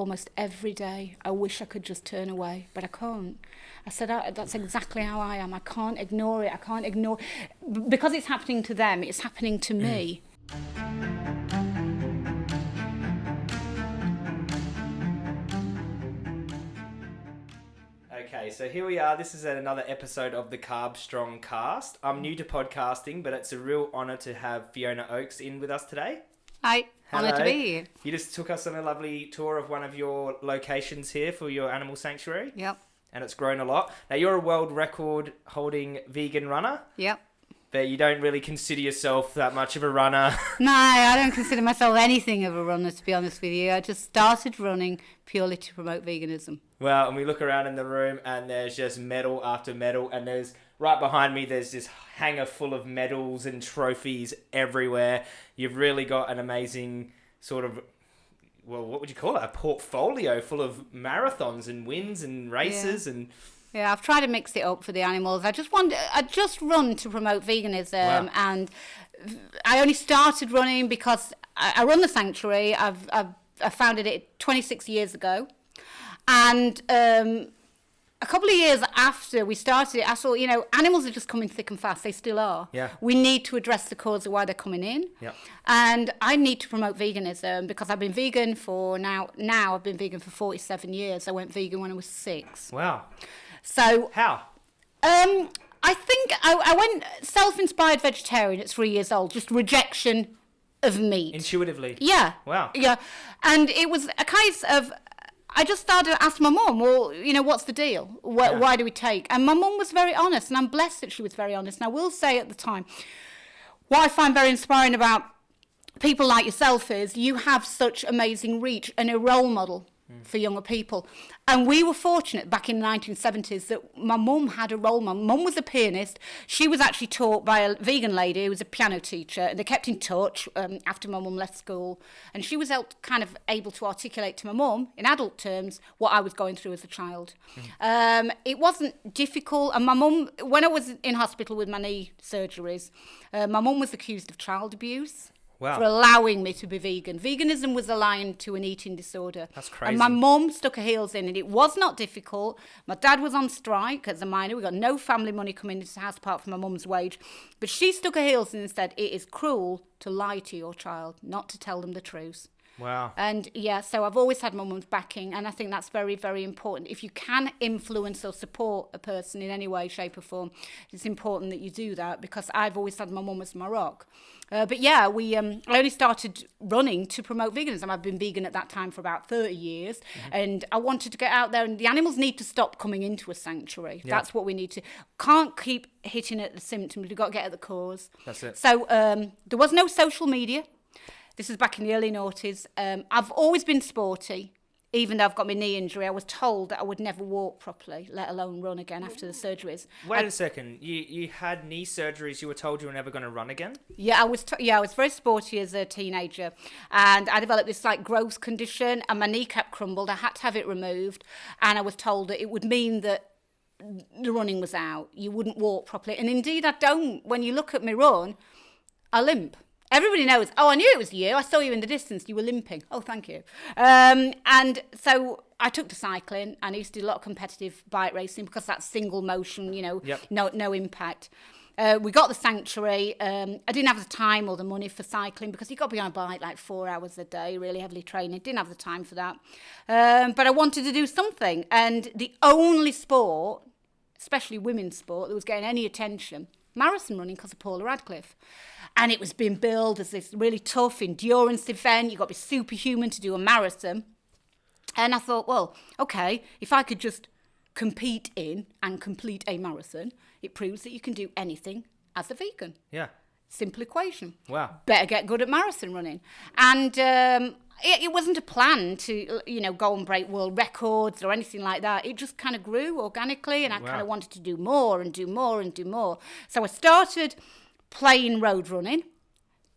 almost every day. I wish I could just turn away, but I can't. I said, I, that's exactly how I am. I can't ignore it. I can't ignore because it's happening to them. It's happening to me. Mm. Okay, so here we are. This is another episode of the Carb Strong Cast. I'm new to podcasting, but it's a real honour to have Fiona Oakes in with us today. Hi, honoured to be here. You just took us on a lovely tour of one of your locations here for your animal sanctuary, Yep, and it's grown a lot. Now, you're a world record holding vegan runner, yep. but you don't really consider yourself that much of a runner. No, I don't consider myself anything of a runner, to be honest with you. I just started running purely to promote veganism. Well, and we look around in the room, and there's just medal after medal, and there's right behind me. There's this hanger full of medals and trophies everywhere. You've really got an amazing sort of, well, what would you call it? A portfolio full of marathons and wins and races, and Yeah, I've tried to mix it up for the animals. I just want, I just run to promote veganism, Wow. and I only started running because I, I run the sanctuary. I've, I've I founded it 26 years ago, and um, a couple of years after we started it, I thought, you know, animals are just coming thick and fast. They still are. Yeah. We need to address the cause of why they're coming in. Yep. And I need to promote veganism because I've been vegan for now. Now I've been vegan for 47 years. I went vegan when I was six. wow, So how? um, I think I, I went self-inspired vegetarian at three years old. Just rejection of meat. Intuitively. Yeah. Wow. Yeah. And it was a case of, I just started to ask my mum, well, you know, what's the deal? Why, Yeah. why do we take? And my mum was very honest, and I'm blessed that she was very honest. And I will say at the time, what I find very inspiring about people like yourself is you have such amazing reach and a role model mm. for younger people. And we were fortunate back in the 1970s that my mum had a role. My mum was a pianist. She was actually taught by a vegan lady who was a piano teacher, and they kept in touch um, after my mum left school. And she was helped, kind of able to articulate to my mum, in adult terms, what I was going through as a child. Mm. Um, it wasn't difficult. And my mum, when I was in hospital with my knee surgeries, uh, my mum was accused of child abuse. Wow. for allowing me to be vegan. Veganism was aligned to an eating disorder. That's crazy. And my mum stuck her heels in, and it was not difficult. My dad was on strike as a miner. We got no family money coming into the house apart from my mum's wage. But she stuck her heels in and said, It is cruel to lie to your child, not to tell them the truth. Wow. And yeah, so I've always had my mum's backing, and I think that's very, very important. If you can influence or support a person in any way, shape, or form, it's important that you do that because I've always had my mum as my rock. Uh, but yeah, we um, I only started running to promote veganism. I've been vegan at that time for about 30 years, and I wanted to get out there. And the animals need to stop coming into a sanctuary. That's what we need to. Can't keep hitting at the symptoms. We've got to get at the cause. That's it. So um, there was no social media. This is back in the early noughties. Um, I've always been sporty, even though I've got my knee injury. I was told that I would never walk properly, let alone run again after the surgeries. Wait a second. You you had knee surgeries. You were told you were never going to run again. Yeah, I was. Yeah, I was very sporty as a teenager, and I developed this like growth condition, and my kneecap crumbled. I had to have it removed, and I was told that it would mean that the running was out. You wouldn't walk properly, and indeed, I don't. When you look at me run, I limp. Everybody knows. Oh, I knew it was you. I saw you in the distance. You were limping. Oh, thank you. Um, and so I took to cycling, and I used to do a lot of competitive bike racing because that's single motion. You know, Yep. no no impact. Uh, we got the sanctuary. Um, I didn't have the time or the money for cycling because you got to be on a bike like four hours a day, really heavily training. Didn't have the time for that. Um, but I wanted to do something, and the only sport, especially women's sport, that was getting any attention, marathon running because of Paula Radcliffe. And it was being billed as this really tough endurance event. You've got to be superhuman to do a marathon. And I thought, well, okay, if I could just compete in and complete a marathon, it proves that you can do anything as a vegan. Yeah. Simple equation. Wow. Better get good at marathon running. And um, it, it wasn't a plan to, you know, go and break world records or anything like that. It just kind of grew organically, and I Wow. kind of wanted to do more and do more and do more. So I started playing road running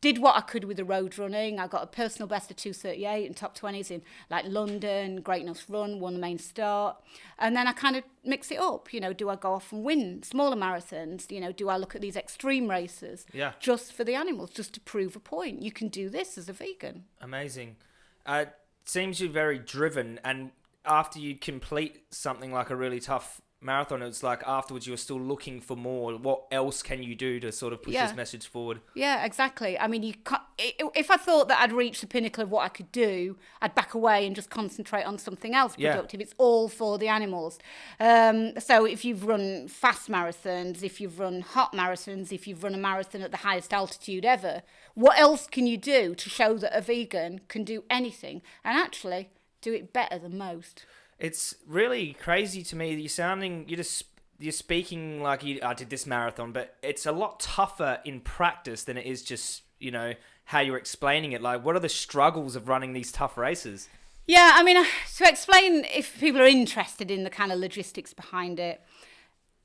did what I could with the road running. I got a personal best of 238 and top 20s in like London, Great North Run, won the main start. And then I kind of mix it up. You know, do I go off and win smaller marathons? You know, do I look at these extreme races Yeah. just for the animals, just to prove a point? You can do this as a vegan. Amazing. Uh, seems you're very driven, and after you complete something like a really tough marathon, it's like afterwards you're still looking for more. What else can you do to sort of push Yeah. this message forward? Yeah, exactly. I mean, you can't, if I thought that I'd reached the pinnacle of what I could do, I'd back away and just concentrate on something else Yeah. productive. It's all for the animals. Um, so if you've run fast marathons, if you've run hot marathons, if you've run a marathon at the highest altitude ever, what else can you do to show that a vegan can do anything and actually do it better than most? It's really crazy to me. that You're sounding, you're just, you're speaking like you, I did this marathon, but it's a lot tougher in practice than it is just, you know, how you're explaining it. Like, what are the struggles of running these tough races? Yeah, I mean, uh, to explain if people are interested in the kind of logistics behind it,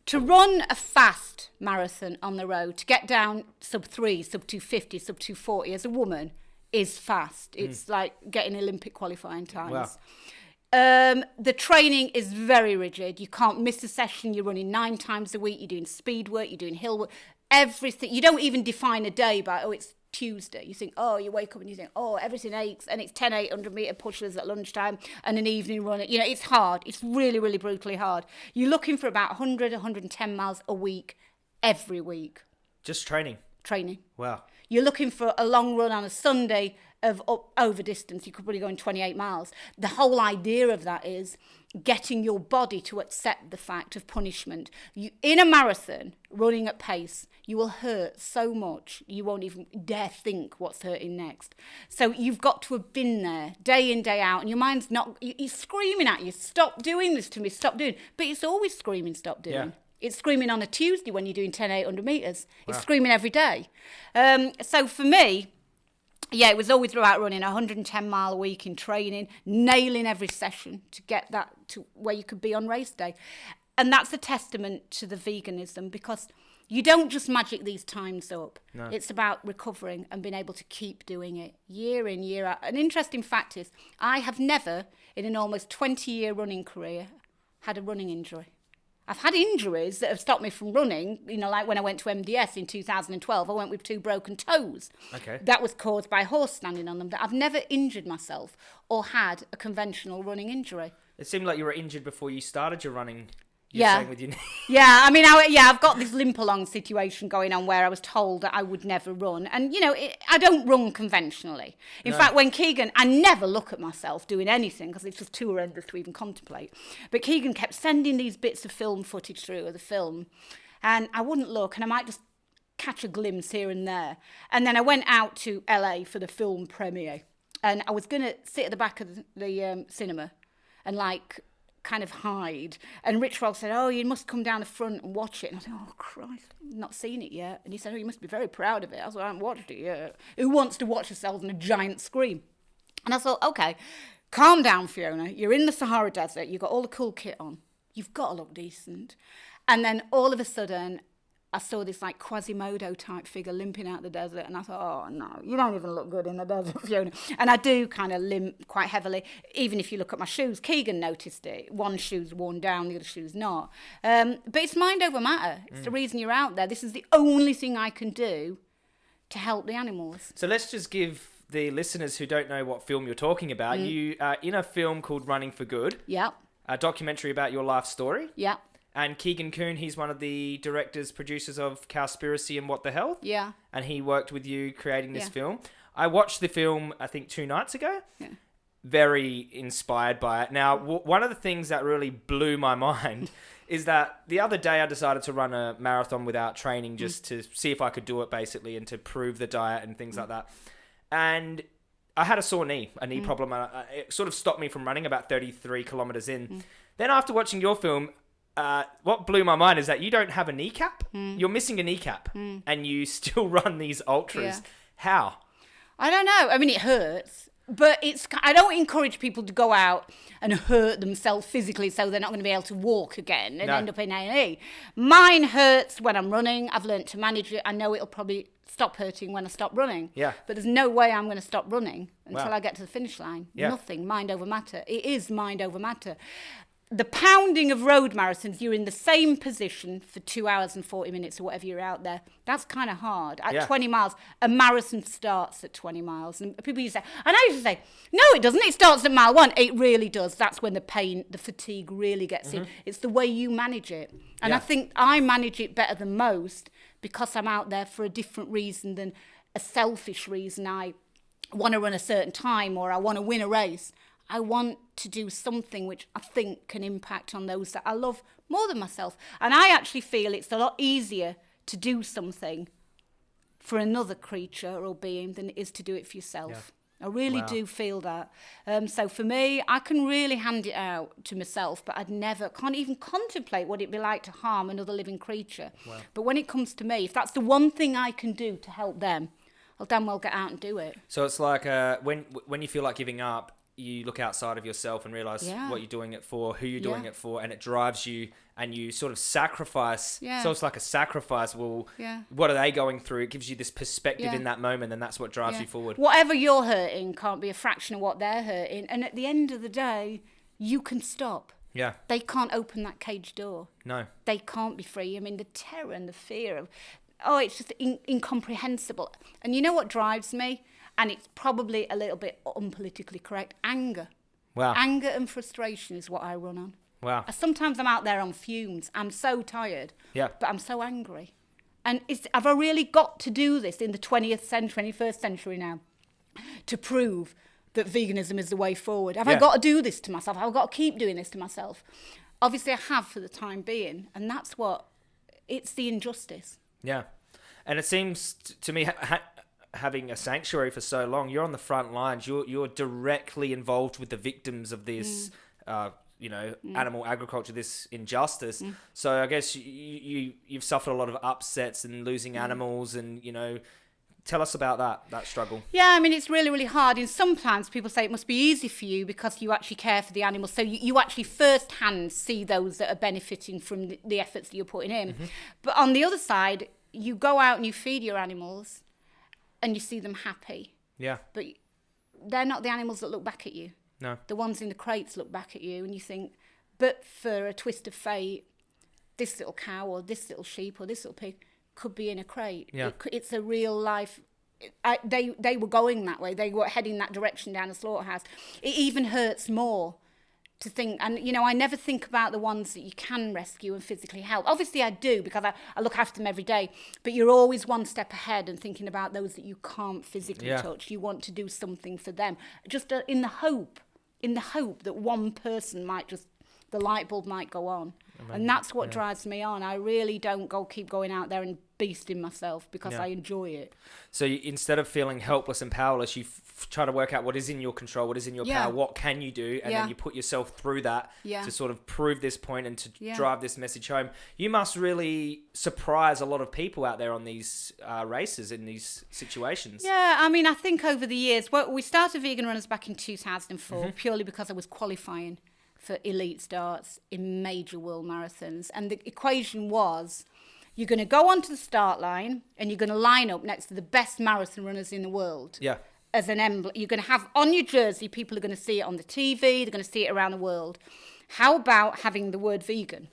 to run a fast marathon on the road, to get down sub three, sub 250, sub 240 as a woman is fast. It's like getting Olympic qualifying times. Wow. Um, the training is very rigid. You can't miss a session. You're running nine times a week. You're doing speed work. You're doing hill work. Everything. You don't even define a day by oh it's Tuesday. You think oh you wake up and you think oh everything aches and it's 10 800 meter pushes at lunchtime and an evening run. You know it's hard. It's really really brutally hard. You're looking for about 100 110 miles a week every week Just training. training. Wow. You're looking for a long run on a Sunday of up, over distance. You could probably go in 28 miles. The whole idea of that is getting your body to accept the fact of punishment. You, in a marathon, running at pace, you will hurt so much you won't even dare think what's hurting next. So you've got to have been there day in, day out, and your mind's not, you- it's screaming at you, stop doing this to me, stop doing. But it's always screaming, stop doing. Yeah. It's screaming on a Tuesday when you're doing 10, 800 metres. It's screaming every day. Um, so for me, yeah, it was always about running 110 mile a week in training, nailing every session to get that to where you could be on race day. And that's a testament to the veganism because you don't just magic these times up. It's about recovering and being able to keep doing it year in, year out. An interesting fact is, I have never, in an almost 20 year running career, had a running injury. I've had injuries that have stopped me from running. You know, like when I went to MDS in 2012, I went with two broken toes. Okay. That was caused by a horse standing on them. That I've never injured myself or had a conventional running injury. It seemed like you were injured before you started your running. You're yeah. With your yeah, I mean, I, yeah, I've got this limp along situation going on where I was told that I would never run. And, you know, it, I don't run conventionally. In no. fact, when Keegan, I never look at myself doing anything because it's just too horrendous to even contemplate. But Keegan kept sending these bits of film footage through of the film. And I wouldn't look, and I might just catch a glimpse here and there. And then I went out to LA for the film premiere. And I was going to sit at the back of the, the um, cinema and like kind of hide. And Rich said, "Oh, you must come down the front and watch it." And I said, "Oh Christ, I've not seen it yet." And he said, "Oh, you must be very proud of it." I said, "I haven't watched it yet." Who wants to watch themselves on a giant screen? And I thought, okay, calm down, Fiona. You're in the Sahara Desert. You've got all the cool kit on. You've got to look decent. And then all of a sudden, I saw this like Quasimodo type figure limping out the desert, and I thought, oh no, you don't even look good in the desert, Fiona. And I do kind of limp quite heavily, even if you look at my shoes. Keegan noticed it. One shoe's worn down, the other shoe's not. Um, but it's mind over matter. It's the reason you're out there. This is the only thing I can do to help the animals. So let's just give the listeners who don't know what film you're talking about. Mm. You are in a film called Running for Good, Yep, a documentary about your life story. yep, And Keegan Kuhn, he's one of the directors, producers of Cowspiracy and What the Health. yeah. And he worked with you creating this Yeah. film. I watched the film, I think, two nights ago. Yeah. Very inspired by it. Now, w- one of the things that really blew my mind is that the other day I decided to run a marathon without training Mm. just to see if I could do it, basically, and to prove the diet and things like that. And I had a sore knee, a Mm. knee problem. Uh, uh, it sort of stopped me from running about 33 kilometers in. Mm. Then, after watching your film, uh, what blew my mind is that you don't have a kneecap. Mm. You're missing a kneecap, and you still run these ultras. Yeah. How? I don't know. I mean, it hurts, but it's. I don't encourage people to go out and hurt themselves physically so they're not going to be able to walk again and No. end up in A. Mine hurts when I'm running. I've learnt to manage it. I know it'll probably stop hurting when I stop running. Yeah. But there's no way I'm going to stop running until Wow. I get to the finish line. Yeah. Nothing. Mind over matter. It is mind over matter. The pounding of road marathons, you're in the same position for two hours and 40 minutes or whatever you're out there. That's kind of hard. At Yeah. 20 miles, a marathon starts at 20 miles. And people used to say, and I used to say, no, it doesn't. It starts at mile one. It really does. That's when the pain, the fatigue really gets in. Mm-hmm. It's the way you manage it. And I think I manage it better than most because I'm out there for a different reason than a selfish reason. I want to run a certain time or I want to win a race. I want to do something which I think can impact on those that I love more than myself. And I actually feel it's a lot easier to do something for another creature or being than it is to do it for yourself. I really Wow. do feel that. Um, so for me, I can really hand it out to myself, but I'd never, can't even contemplate what it'd be like to harm another living creature. But when it comes to me, if that's the one thing I can do to help them, I'll damn well get out and do it. So it's like uh, when when you feel like giving up, you look outside of yourself and realize Yeah. what you're doing it for, who you're doing Yeah. it for, and it drives you, and you sort of sacrifice. Yeah. So it's like a sacrifice. Well, Yeah. what are they going through? It gives you this perspective in that moment, and that's what drives you forward. Whatever you're hurting can't be a fraction of what they're hurting. And at the end of the day, you can stop. Yeah. They can't open that cage door. No. They can't be free. I mean, the terror and the fear of, oh, it's just in, incomprehensible. And you know what drives me? And it's probably a little bit unpolitically correct anger. Wow. Anger and frustration is what I run on. wow. Sometimes I'm out there on fumes. I'm so tired. Yeah. But I'm so angry. And is, have I really got to do this in the 20th century, 21st century now to prove that veganism is the way forward? Have Yeah. I got to do this to myself? Have I got to keep doing this to myself? Obviously, I have for the time being. And that's what, it's the injustice. Yeah, and it seems to me having a sanctuary for so long, you're on the front lines. You're you're directly involved with the victims of this, mm. uh, you know, mm. animal agriculture, this injustice. Mm. So I guess you, you you've suffered a lot of upsets and losing animals, and you know, tell us about that that struggle. Yeah, I mean, it's really, really hard. And sometimes people say it must be easy for you because you actually care for the animals. So you, you actually firsthand see those that are benefiting from the, the efforts that you're putting in. Mm-hmm. But on the other side, you go out and you feed your animals and you see them happy. Yeah, But they're not the animals that look back at you. no, The ones in the crates look back at you and you think, but for a twist of fate, this little cow or this little sheep or this little pig could be in a crate. Yeah. It, it's a real life. I, they they were going that way. They were heading that direction down the slaughterhouse. It even hurts more to think, and you know, I never think about the ones that you can rescue and physically help. Obviously, I do because I, I look after them every day. But you're always one step ahead and thinking about those that you can't physically Yeah. touch. You want to do something for them, just uh, in the hope, in the hope that one person might just, the light bulb might go on. and that's what drives me on. I really don't go keep going out there and beasting myself because Yeah. I enjoy it. So you, instead of feeling helpless and powerless, you f- try to work out what is in your control, what is in your Yeah. power, what can you do, and Yeah. then you put yourself through that Yeah. to sort of prove this point and to Yeah. drive this message home. You must really surprise a lot of people out there on these uh, races in these situations. Yeah, I mean, I think over the years, well, we started Vegan Runners back in 2004 Mm-hmm. purely because I was qualifying for elite starts in major world marathons. And the equation was you're going to go onto the start line and you're going to line up next to the best marathon runners in the world. Yeah. As an emblem, you're going to have on your jersey, people are going to see it on the TV, they're going to see it around the world. How about having the word vegan?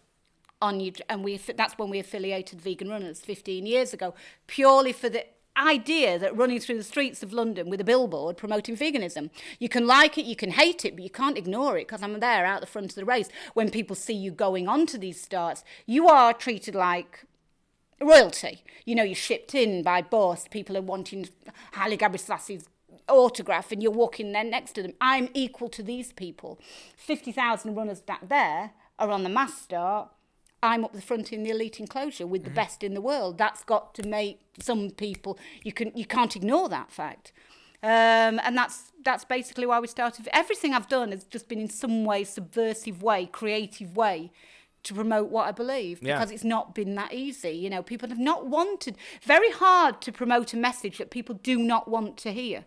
on you and we that's when we affiliated vegan runners 15 years ago purely for the idea that running through the streets of London with a billboard promoting veganism. You can like it you can hate it but you can't ignore it because I'm there out the front of the race. When people see you going on to these starts you are treated like royalty. You know you're shipped in by boss. People are wanting Haile Gebrselassie autograph and you're walking there next to them. I'm equal to these people. 50,000 runners back there are on the mass start I'm up the front in the elite enclosure with mm. the mm-hmm. best in the world. That's got to make some people, you, can, you can't ignore that fact. Um, and that's that's basically why we started. Everything I've done has just been in some way, subversive way, creative way to promote what I believe because yeah. it's not been that easy. You know, people have not wanted, very hard to promote a message that people do not want to hear.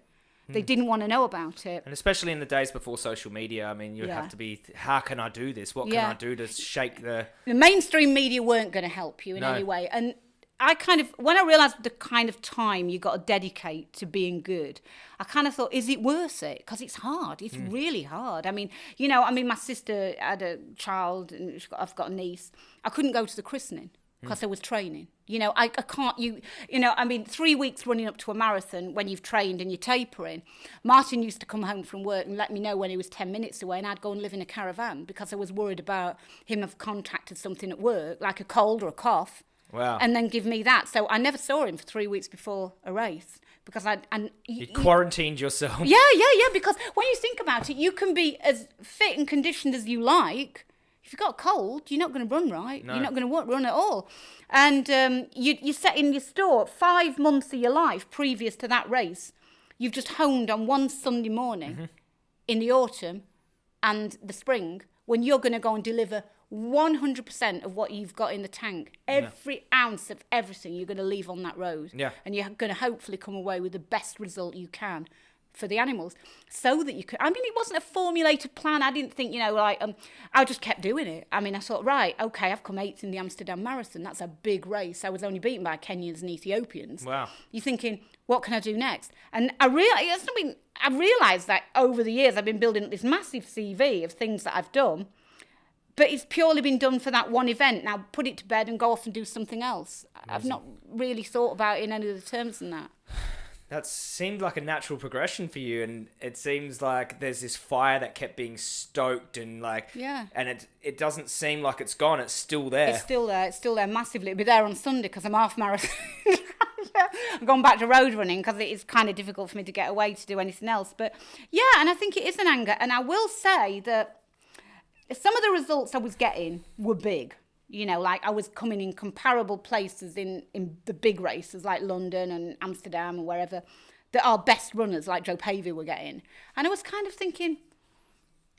They hmm. didn't want to know about it. And especially in the days before social media, I mean, you Yeah. have to be, how can I do this? What can I do to shake the. the mainstream media weren't going to help you in No. any way and I kind of when I realised the kind of time you got to dedicate to being good, I kind of thought, is it worth it? Because it's hard. It's hmm. really hard. I mean, you know, I mean, my sister had a child, and got, I've got a niece. I couldn't go to the christening hmm. because I was training. You know, I, I can't. You you know, I mean, three weeks running up to a marathon when you've trained and you're tapering. Martin used to come home from work and let me know when he was ten minutes away, and I'd go and live in a caravan because I was worried about him have contracted something at work, like a cold or a cough Wow. and then give me that. So I never saw him for three weeks before a race because I and you quarantined yourself. yeah, yeah, yeah. Because when you think about it, you can be as fit and conditioned as you like. If you've got a cold, you're not going to run right. You're not going to run at all. And um, you, you're setting your store five months of your life previous to that race. You've just honed on one Sunday morning in the autumn and the spring when you're going to go and deliver 100% of what you've got in the tank. Every ounce of everything you're going to leave on that road. Yeah. And you're going to hopefully come away with the best result you can for the animals so that you could. I mean, it wasn't a formulated plan. I didn't think, you know, like, um, I just kept doing it. I mean, I thought, right, okay, I've come eighth in the Amsterdam Marathon. That's a big race. I was only beaten by Kenyans and Ethiopians. Wow. You're thinking, what can I do next? And I realized, I mean, I realized that over the years I've been building up this massive CV of things that I've done, but it's purely been done for that one event. Now put it to bed and go off and do something else. I've not really thought about it in any other terms than that. That seemed like a natural progression for you, and it seems like there's this fire that kept being stoked, and like, Yeah. and it it doesn't seem like it's gone. It's still there. It's still there. It's still there massively. It'll be there on Sunday because I'm half marathon. I've gone back to road running because it is kind of difficult for me to get away to do anything else. But yeah, and I think it is an anger. And I will say that some of the results I was getting were big. You know, like I was coming in comparable places in, in the big races like London and Amsterdam and wherever that our best runners like Jo Pavey were getting. And I was kind of thinking,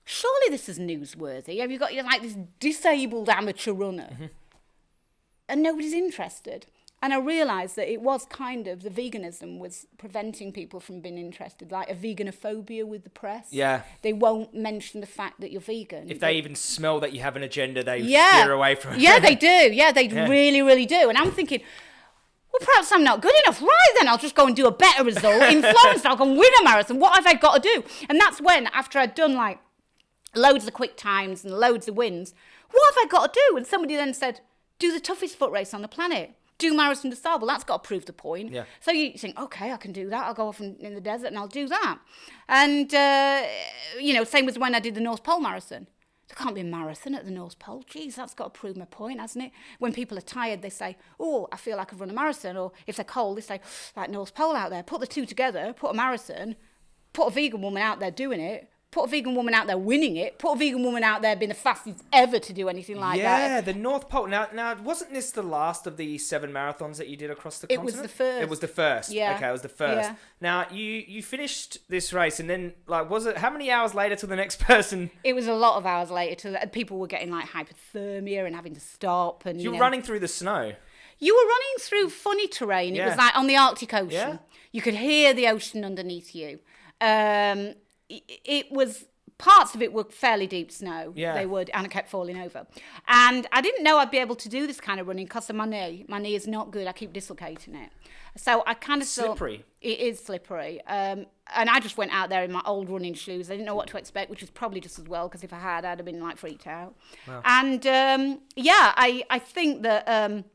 surely this is newsworthy. Have you got like this disabled amateur runner? Mm-hmm. and nobody's interested. And I realised that it was kind of the veganism was preventing people from being interested, like a veganophobia with the press. Yeah. They won't mention the fact that you're vegan. If they even smell that you have an agenda, they yeah. steer away from it. Yeah, they do. Yeah, they really, really do. And I'm thinking, well, perhaps I'm not good enough. Right then, I'll just go and do a better result in Florence. I'll go and win a marathon. What have I got to do? And that's when, after I'd done like loads of quick times and loads of wins, what have I got to do? And somebody then said, do the toughest foot race on the planet. Do Marathon des Sables. That's got to prove the point. Yeah. So you think, okay, I can do that. I'll go off in, in the desert and I'll do that. And, uh, you know, same as when I did the North Pole Marathon. There can't be a marathon at the North Pole. Geez, that's got to prove my point, hasn't it? When people are tired, they say, oh, I feel like I've run a marathon. Or if they're cold, they say, like North Pole out there. Put the two together, put a marathon, put a vegan woman out there doing it, put a vegan woman out there winning it, put a vegan woman out there being the fastest ever to do anything like yeah, that. Yeah, the North Pole. Now, now, wasn't this the last of the seven marathons that you did across the It was continent? the first. It was the first. Yeah. Okay, it was the first. Yeah. Now, you you finished this race, and then like, was it how many hours later till the next person? It was a lot of hours later to that. People were getting like hypothermia and having to stop. And You you were know, running through the snow. You were running through funny terrain. It was like on the Arctic Ocean. Yeah. You could hear the ocean underneath you. Um, it, was parts of it were fairly deep snow. Yeah. They would, and I kept falling over. And I didn't know I'd be able to do this kind of running because of my knee. My knee is not good. I keep dislocating it. So I kind of Slippery. Thought, it is slippery. Um, and I just went out there in my old running shoes. I didn't know what to expect, which was probably just as well because if I had, I'd have been like freaked out. And um, yeah, I, I think that. Um,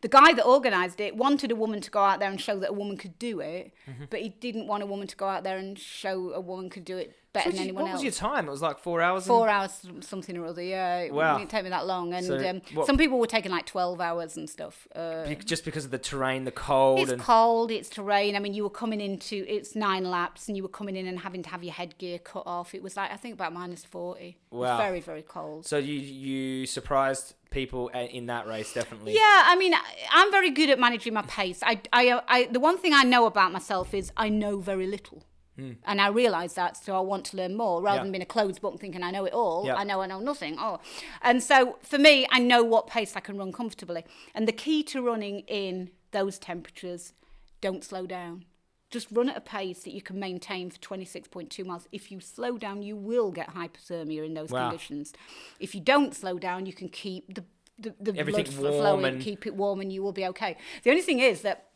the guy that organised it wanted a woman to go out there and show that a woman could do it, Mm-hmm. but he didn't want a woman to go out there and show a woman could do it better What, than you- anyone what else. was your time? It was like four hours. and- Four hours, something or other. Yeah, it Wow. didn't take me that long. And So um, what- some people were taking like twelve hours and stuff. Uh, Be- just because of the terrain, the cold, it's and cold, it's terrain. I mean, you were coming into it's nine laps, and you were coming in and having to have your headgear cut off. It was like I think about minus forty. It Wow. was very very cold. so you you surprised people in that race definitely. Yeah, I mean, I'm very good at managing my pace. I, I, I, the one thing I know about myself is I know very little. Hmm. And I realise that, so I want to learn more rather. Yeah. than being a closed book thinking I know it all. Yeah. I know I know nothing. Oh, and so for me, I know what pace I can run comfortably. And the key to running in those temperatures, don't slow down. Just run at a pace that you can maintain for 26.2 miles. If you slow down, you will get hypothermia in those Wow. conditions. If you don't slow down, you can keep the the, the Everything blood flowing, and- keep it warm, and you will be okay. The only thing is that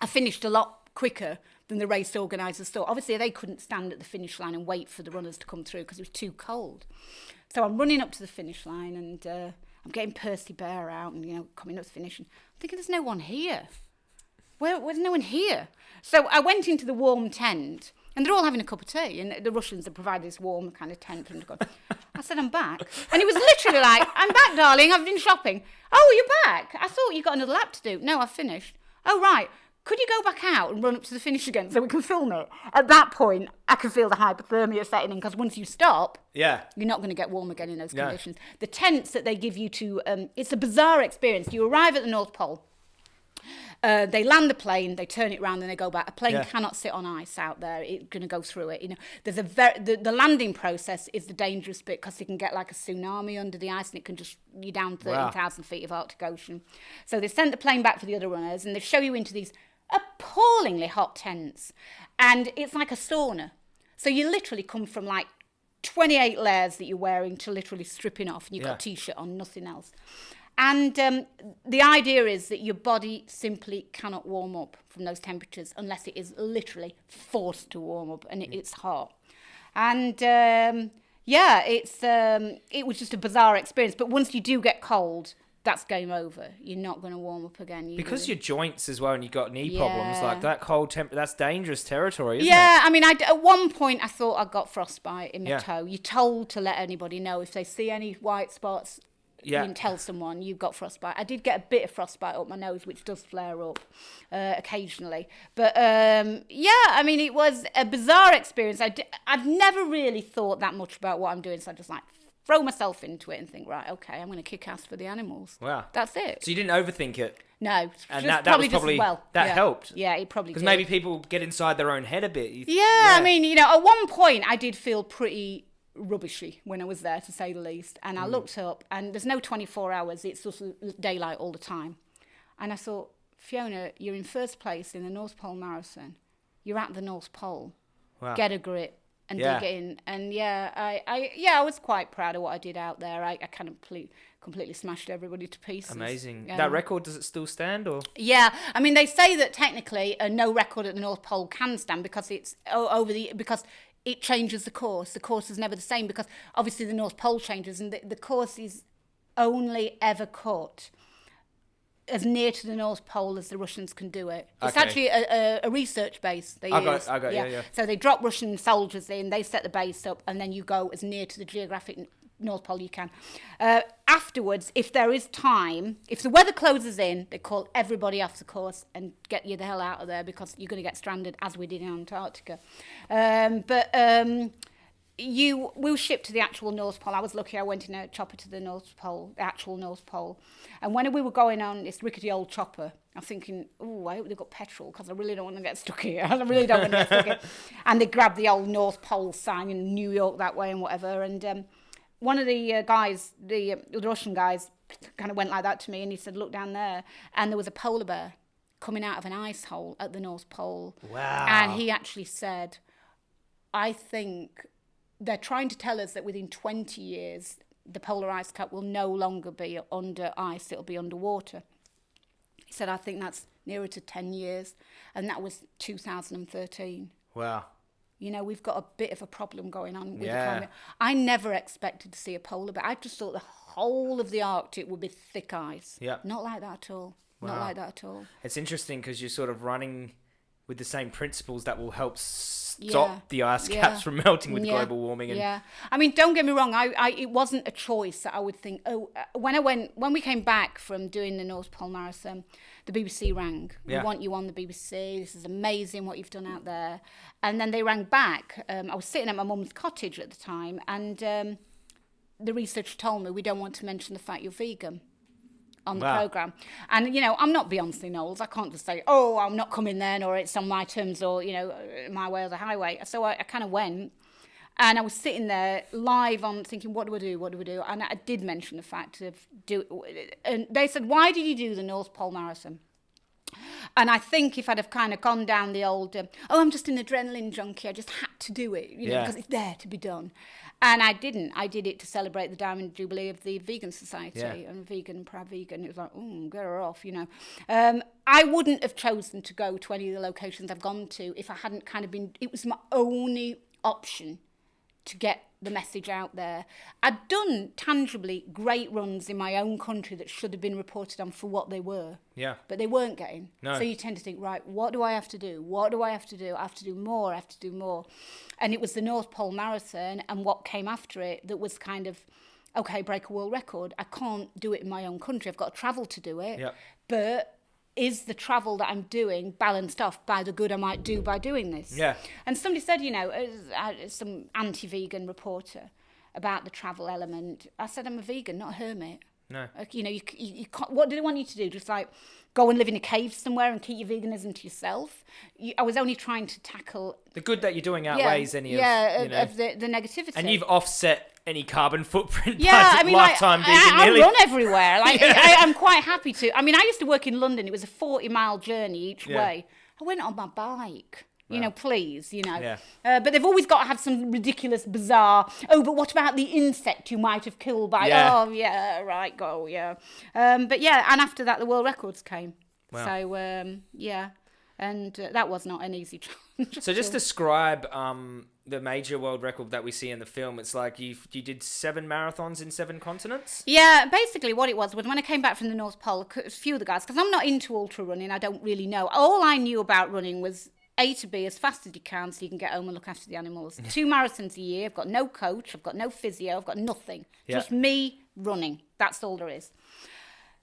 I finished a lot quicker than the race organisers thought. Obviously, they couldn't stand at the finish line and wait for the runners to come through because it was too cold. So I'm running up to the finish line and uh, I'm getting Percy Bear out and you know coming up to finish and I'm thinking there's no one here. Where, there's no one here. So I went into the warm tent and they're all having a cup of tea and the Russians had provided this warm kind of tent for them to go. I said, I'm back. And he was literally like, I'm back, darling. I've been shopping. Oh, you're back. I thought you got another lap to do. No, I've finished. Oh, right. Could you go back out and run up to the finish again so we can film it? At that point, I can feel the hypothermia setting in because once you stop, Yeah. you're not going to get warm again in those No. conditions. The tents that they give you to, um, it's a bizarre experience. You arrive at the North Pole. Uh, they land the plane, they turn it around, and they go back. A plane Yeah. cannot sit on ice out there; it's going to go through it. You know, there's a very the, the landing process is the dangerous bit because you can get like a tsunami under the ice, and it can just you down thirteen thousand feet of Arctic Ocean. So they sent the plane back for the other runners, and they show you into these appallingly hot tents, and it's like a sauna. So you literally come from like 28 layers that you're wearing to literally stripping off and you've got Yeah. a t-shirt on nothing else and um, the idea is that your body simply cannot warm up from those temperatures unless it is literally forced to warm up and it, it's hot and um, yeah it's um, it was just a bizarre experience but once you do get cold that's game over you're not going to warm up again you Because really- your joints as well, and you've got knee problems like that cold temp. That's dangerous territory, isn't it? yeah, I mean, I, at one point I thought I got frostbite in my Yeah. toe. You're told to let anybody know if they see any white spots. Yeah. You can tell someone you've got frostbite. I did get a bit of frostbite up my nose, which does flare up uh, occasionally. But um, yeah, I mean, it was a bizarre experience. I—I've never really thought that much about what I'm doing, so I'm just like throw myself into it and think, right, okay, I'm going to kick ass for the animals. Wow. That's it. So you didn't overthink it. No, And just that- that was probably, probably- just well. that yeah. helped. Yeah, it probably Because maybe people get inside their own head a bit. You- Yeah, I mean, you know, at one point I did feel pretty rubbishy when I was there, to say the least. And I mm. looked up, and there's no 24 hours, it's just daylight all the time. And I thought, Fiona, you're in first place in the North Pole Marathon. You're at the North Pole. Wow. Get a grip and Yeah. dig in. And yeah, I, I, yeah, I was quite proud of what I did out there. I, I kind of ple- completely smashed everybody to pieces. Amazing. That record does it still stand or? Yeah, I mean they say that technically uh, no record at the North Pole can stand because it's over the because it changes the course. The course is never the same because obviously the North Pole changes and the, the course is only ever cut as near to the North Pole as the Russians can do it. It's okay. actually a, a, a research base they I use. Got it, I got it, yeah. yeah, yeah. So they drop Russian soldiers in, they set the base up, and then you go as near to the geographic North Pole you can. Uh, afterwards, if there is time, if the weather closes in, they call everybody off the course and get you the hell out of there because you're going to get stranded as we did in Antarctica. Um, but... Um, you will ship to the actual North Pole. I was lucky; I went in a chopper to the North Pole, the actual North Pole. And when we were going on this rickety old chopper, I'm thinking, "Oh, I hope they've got petrol because I really don't want to get stuck here. I really don't want to get stuck here." And they grabbed the old North Pole sign in New York that way and whatever. And um, one of the uh, guys, the, uh, the Russian guys, kind of went like that to me, and he said, "Look down there," and there was a polar bear coming out of an ice hole at the North Pole. Wow. And he actually said, I think they're trying to tell us that within 20 years, the polar ice cap will no longer be under ice, it'll be underwater. He said, I think that's nearer to 10 years. And that was 2013. Wow. You know, we've got a bit of a problem going on with Yeah. the climate. I never expected to see a polar bear. I just thought the whole of the Arctic would be thick ice. Yeah. Not like that at all. Not like that at all. It's interesting because you're sort of running with the same principles that will help stop Yeah. the ice Yeah. caps from melting with Yeah. global warming. And yeah, I mean, don't get me wrong. I, I, it wasn't a choice that I would think. Oh, uh, when I went, when we came back from doing the North Pole Marathon, the BBC rang. Yeah. We want you on the BBC. This is amazing what you've done out there. And then they rang back. Um, I was sitting at my mum's cottage at the time, and um, the researcher told me we don't want to mention the fact you're vegan on the Wow. program. And you know, I'm not Beyonce Knowles. I can't just say, "Oh, I'm not coming then," or "It's on my terms," or you know, uh, "My way or the highway." So I, I kind of went, and I was sitting there live on thinking, "What do I do? What do I do?" And I did mention the fact of do. And they said, "Why did you do the North Pole Marathon?" And I think if I'd have kind of gone down the old, um, oh, I'm just an adrenaline junkie, I just had to do it, you know, Yeah. because it's there to be done. And I didn't. I did it to celebrate the Diamond Jubilee of the Vegan Society Yeah. and vegan, proud vegan. It was like, oh, get her off, you know. Um, I wouldn't have chosen to go to any of the locations I've gone to if I hadn't kind of been, it was my only option to get the message out there. I'd done tangibly great runs in my own country that should have been reported on for what they were Yeah. but they weren't getting. No. So you tend to think, right, what do I have to do? What do I have to do? I have to do more. I have to do more. And it was the North Pole Marathon and what came after it that was kind of, okay, break a world record. I can't do it in my own country. I've got to travel to do it. Yep. But is the travel that I'm doing balanced off by the good I might do by doing this? Yeah. And somebody said, you know, uh, some anti-vegan reporter about the travel element. I said, I'm a vegan, not a hermit. No. Like, you know, you, you, you what do they want you to do? Just like go and live in a cave somewhere and keep your veganism to yourself? You, I was only trying to tackle The good that you're doing yeah, outweighs any of, you know, of the, the negativity. and you've offset any carbon footprint yeah, I mean, like, I, I, I run everywhere. Like, I, I'm quite happy to. I mean, I used to work in London. It was a 40 mile journey each Yeah. way. I went on my bike. You know, please, you know. Yeah. Uh, but they've always got to have some ridiculous, bizarre. Oh, but what about the insect you might have killed by? Yeah. Oh, yeah, right, go, yeah. Um, but yeah, and after that, the world records came. Wow. So um, yeah, and uh, that was not an easy challenge. So just describe um, the major world record that we see in the film. It's like you you did seven marathons in seven continents. Yeah, basically what it was was when I came back from the North Pole, a few of the guys, because I'm not into ultra running, I don't really know. All I knew about running was A to B as fast as you can so you can get home and look after the animals. Two marathons a year. I've got no coach, I've got no physio, I've got nothing. Yeah. Just me running. That's all there is.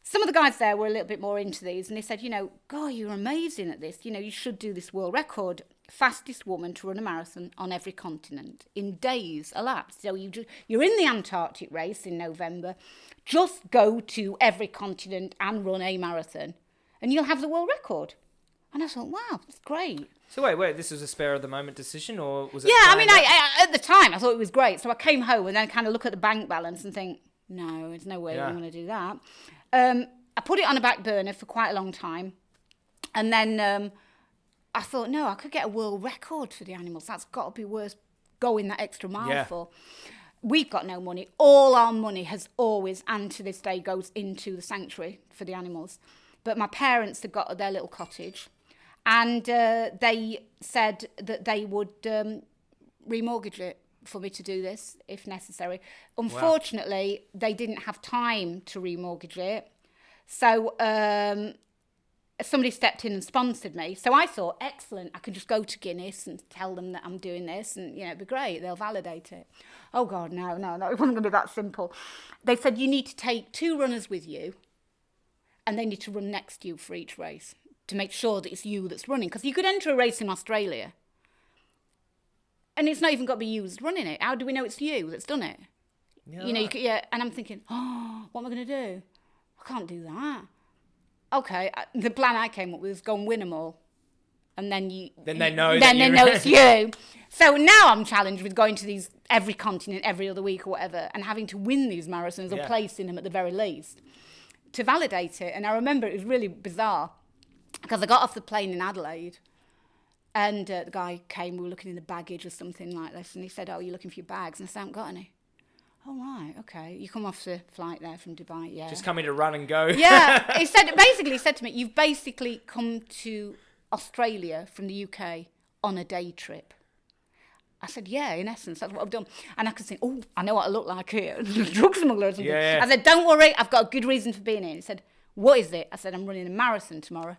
Some of the guys there were a little bit more into these and they said, you know, God, you're amazing at this. You know, you should do this world record. Fastest woman to run a marathon on every continent in days elapsed. So you just, you're in the Antarctic race in November. Just go to every continent and run a marathon and you'll have the world record. And I thought, wow, that's great. So wait, wait, this was a spare of the moment decision, or was it? Yeah, I mean, I. I, at the time I thought it was great. So I came home and then kind of look at the bank balance and think, no, there's no way Yeah. I'm going to do that. Um, I put it on a back burner for quite a long time, and then um, I thought, no, I could get a world record for the animals. That's got to be worth going that extra mile Yeah. for. We've got no money. All our money has always, and to this day, goes into the sanctuary for the animals. But my parents had got their little cottage, and uh, they said that they would um, remortgage it for me to do this if necessary. Unfortunately, they didn't have time to remortgage it. So um, somebody stepped in and sponsored me. So I thought, excellent, I can just go to Guinness and tell them that I'm doing this and, you know, it'd be great. They'll validate it. Oh, God, no, no, no, it wasn't going to be that simple. They said you need to take two runners with you and they need to run next to you for each race to make sure that it's you that's running. Because you could enter a race in Australia and it's not even got to be you that's running it. How do we know it's you that's done it? you know, you could, yeah. And I'm thinking, oh, what am I going to do? I can't do that. Okay, the plan I came up with was go and win them all, and then you. Then they know Then they know it's you. So now I'm challenged with going to these every continent every other week or whatever, and having to win these marathons or Yeah. place in them at the very least to validate it. And I remember it was really bizarre because I got off the plane in Adelaide. And uh, the guy came, we were looking in the baggage or something like this, and he said, Oh, you're looking for your bags? And I said, I haven't got any. Oh, right, okay. You come off the flight there from Dubai, yeah. Just coming to run and go. yeah, he said, basically, he said to me, You've basically come to Australia from the UK on a day trip. I said, yeah, in essence, that's what I've done. And I could think, oh, I know what I look like here, drug smuggler or something. Yeah, yeah. I said, don't worry, I've got a good reason for being here. He said, what is it? I said, I'm running a marathon tomorrow.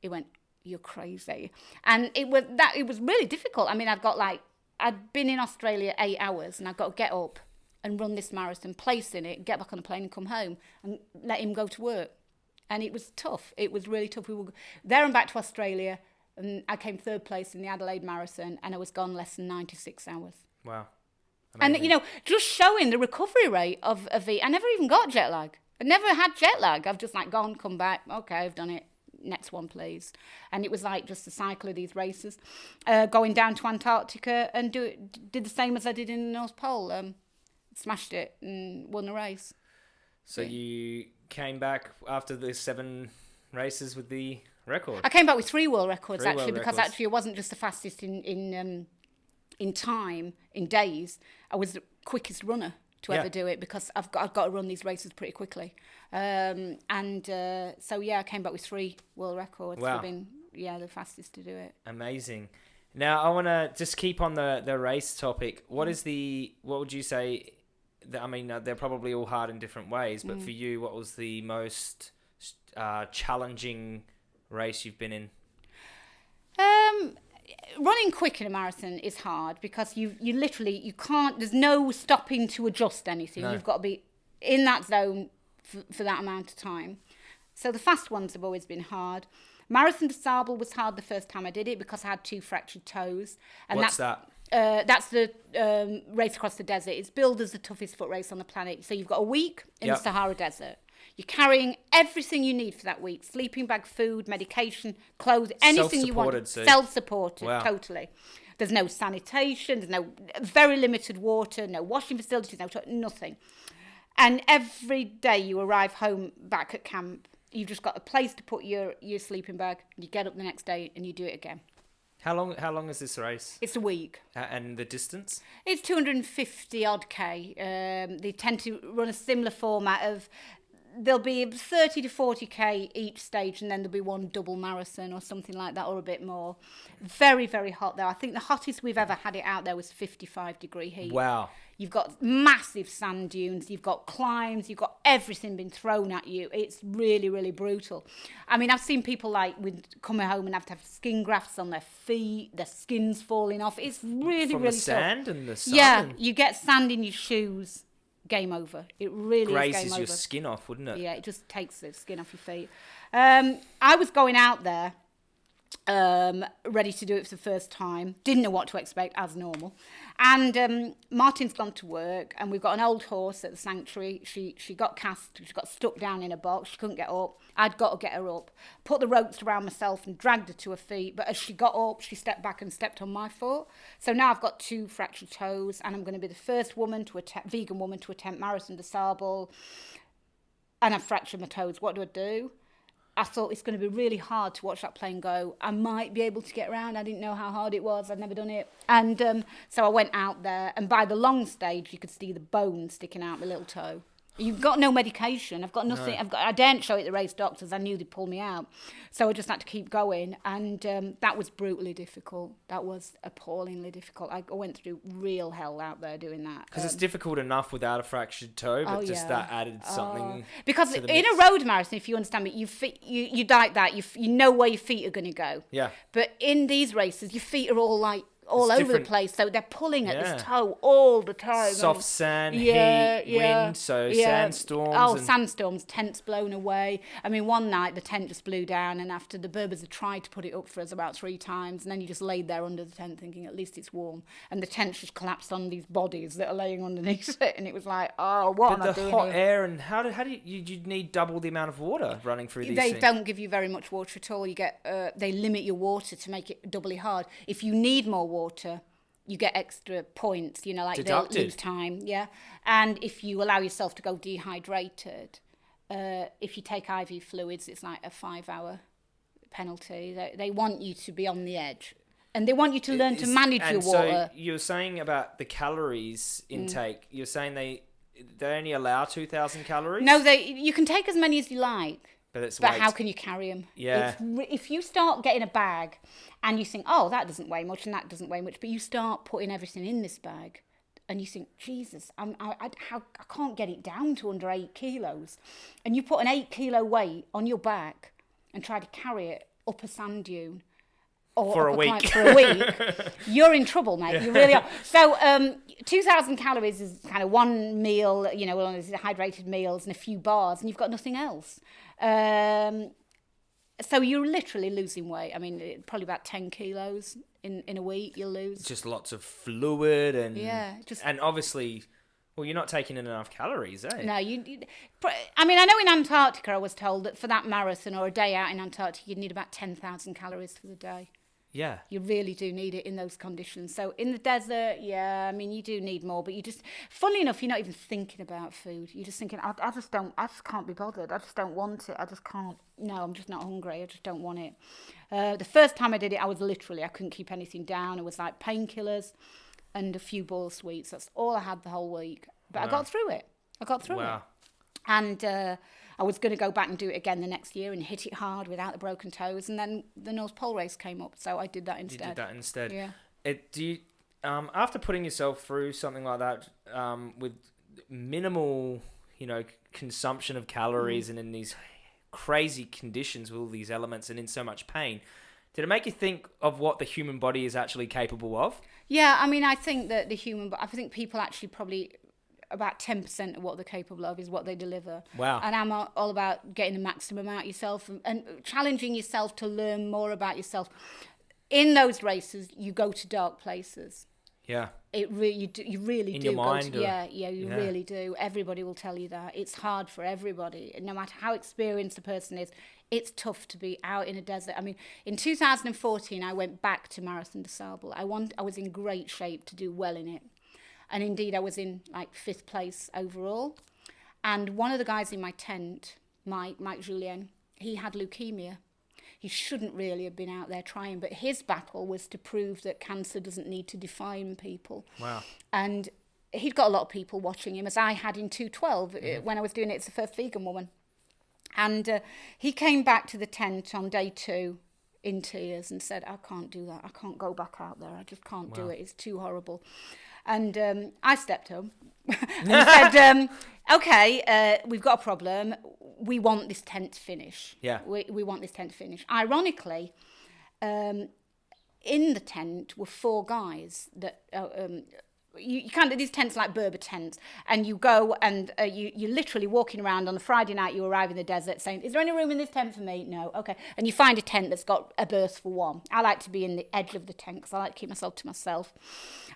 He went, you're crazy. And it was that, it was really difficult. I mean, I've got like, I'd been in Australia eight hours and I've got to get up and run this marathon, place in it, get back on the plane and come home and let him go to work. And it was tough. It was really tough. We were there and back to Australia. And I came third place in the Adelaide Marathon and I was gone less than 96 hours. Wow. And, you know, just showing the recovery rate of, of the, I never even got jet lag. I never had jet lag. I've just like gone, come back. Okay, I've done it. Next one, please. And it was like just the cycle of these races. Uh, going down to Antarctica and do did the same as I did in the North Pole. Um, smashed it and won the race. So you came back after the seven races with the record. I came back with three world records Three actually world because records. actually I wasn't just the fastest in in um, in time in days. I was the quickest runner to Yeah. ever do it because I've got I've got to run these races pretty quickly. Um, and uh, so yeah, I came back with three world records Wow. for being yeah the fastest to do it. Amazing. Now I want to just keep on the the race topic. What Mm. the what would you say? I mean, uh, they're probably all hard in different ways, Mm. but for you, what was the most uh, challenging race you've been in? Um, running quick in a marathon is hard because you you literally you can't. There's no stopping to adjust anything. No. You've got to be in that zone for, for that amount of time. So the fast ones have always been hard. Marathon des Sables was hard the first time I did it because I had two fractured toes. And What's that's, that? Uh, that's the um, race across the desert. It's billed as the toughest foot race on the planet. So you've got a week in Yep. the Sahara Desert. You're carrying everything you need for that week: sleeping bag, food, medication, clothes, anything you want. Self-supported, Self-supported, Wow. totally. There's no sanitation. There's no very limited water. No washing facilities. No nothing. And every day you arrive home back at camp, you've just got a place to put your, your sleeping bag. You get up the next day and you do it again. How long? How long is this race? It's a week. Uh, and the distance? It's 250 odd K. Um, they tend to run a similar format of there'll be 30 to 40 K each stage, and then there'll be one double marathon or something like that, or a bit more. Very, very hot there. I think the hottest we've ever had it out there was 55 degree heat. Wow. You've got massive sand dunes, you've got climbs, you've got everything being thrown at you. It's really, really brutal. I mean, I've seen people like with coming home and have to have skin grafts on their feet, their skin's falling off. It's really, From really the tough. sand and the sun. Yeah, you get sand in your shoes, game over. It really is grazes game your over. skin off, wouldn't it? Yeah, it just takes the skin off your feet. Um, I was going out there, um, ready to do it for the first time. Didn't know what to expect, as normal. And um, Martin's gone to work, and we've got an old horse at the sanctuary. She, she got cast, she got stuck down in a box. She couldn't get up. I'd got to get her up. Put the ropes around myself and dragged her to her feet. But as she got up, she stepped back and stepped on my foot. So now I've got two fractured toes, and I'm going to be the first woman to attempt, vegan woman to attempt Marathon de Sable. And I've fractured my toes. What do I do? I thought it's going to be really hard to watch that plane go. I might be able to get around. I didn't know how hard it was. I'd never done it. And um, so I went out there, and by the long stage, you could see the bone sticking out my little toe. You've got no medication. I've got nothing. I've got. I daren't show it to the race doctors. I knew they'd pull me out, so I just had to keep going, and um, that was brutally difficult. That was appallingly difficult. I went through real hell out there doing that. Because it's Um, difficult enough without a fractured toe, but Oh, just yeah. that added something. because in mix. a road marathon, if you understand me, you feet, you you like that. You you know where your feet are going to go. Yeah. But in these races, your feet are all like all over the place, so they're pulling at Yeah. this toe all the time. Soft sand, yeah, heat, yeah, wind, so yeah. sandstorms. Oh, and sandstorms, tents blown away. I mean, one night the tent just blew down, and after the Berbers had tried to put it up for us about three times, and then you just laid there under the tent thinking at least it's warm, and the tent just collapsed on these bodies that are laying underneath it, and it was like, oh, what am But I the doing hot here? air and how do how do you you you'd need double the amount of water running through these they things? don't give you very much water at all. You get uh, they limit your water to make it doubly hard. If you need more water, you get extra points. You know, like they'll lose time. Yeah, and if you allow yourself to go dehydrated, uh, if you take IV fluids, it's like a five-hour penalty. They, they want you to be on the edge, and they want you to learn to Is- manage your water. So you're saying about the calories Mm. intake. You're saying they they only allow two thousand calories. no, they you can take as many as you like. But it's But how can you carry them? Yeah. If you start getting a bag and you think, oh, that doesn't weigh much and that doesn't weigh much, but you start putting everything in this bag and you think, Jesus, I'm, I, I, how, I can't get it down to under eight kilos. And you put an eight kilo weight on your back and try to carry it up a sand dune. Or For a week. For a week, you're in trouble, mate. You really are. So, um, 2,000 calories is kind of one meal, you know, one of those hydrated meals and a few bars, and you've got nothing else. Um, so you're literally losing weight. I mean, probably about 10 kilos in, in a week you'll lose. just lots of fluid and Yeah, just- and obviously, well, you're not taking in enough calories, eh? No, you, you. I mean, I know in Antarctica, I was told that for that marathon or a day out in Antarctica, you'd need about 10,000 calories for the day. Yeah. You really do need it in those conditions. So in the desert, yeah, I mean, you do need more, but you just, funnily enough, you're not even thinking about food. You're just thinking, I, I just don't, I just can't be bothered. I just don't want it. I just can't, no, I'm just not hungry. I just don't want it. Uh, the first time I did it, I was literally, I couldn't keep anything down. It was like painkillers and a few ball sweets. That's all I had the whole week. But wow. I got through it. I got through wow. it. And, uh, I was going to go back and do it again the next year and hit it hard without the broken toes. And then the North Pole race came up, so I did that instead. You did that instead. Yeah. It do you, um, after putting yourself through something like that um, with minimal, you know, consumption of calories Mm. and in these crazy conditions with all these elements and in so much pain, did it make you think of what the human body is actually capable of? Yeah, I mean, I think that the human, I think people actually probably about 10% of what they're capable of is what they deliver. Wow. And I'm all about getting the maximum out of yourself and, and challenging yourself to learn more about yourself. In those races, you go to dark places. Yeah. It really, you, do, you really In do. mind, to, yeah, yeah, you Yeah. really do. Everybody will tell you that it's hard for everybody, no matter how experienced a person is. It's tough to be out in a desert. I mean, in 2014, I went back to Marathon des Sables. I want, I was in great shape to do well in it, and indeed, I was in like fifth place overall. And one of the guys in my tent, Mike, Mike Julien, he had leukemia. He shouldn't really have been out there trying, but his battle was to prove that cancer doesn't need to define people Wow. and he'd got a lot of people watching him as I had in 212 uh, when I was doing it as the first vegan woman. And uh, he came back to the tent on day two in tears and said, I can't do that. I can't go back out there. I just can't do it. It's too horrible. And um, I stepped home and said, um, okay, uh, we've got a problem. We want this tent to finish. Yeah. We, we want this tent to finish. Ironically, um, in the tent were four guys that uh, um, you, you kind of these tents like Berber tents, and you go and uh, you you're literally walking around on a Friday night. You arrive in the desert, saying, "Is there any room in this tent for me?" No, okay. And you find a tent that's got a berth for one. I like to be in the edge of the tent because I like to keep myself to myself.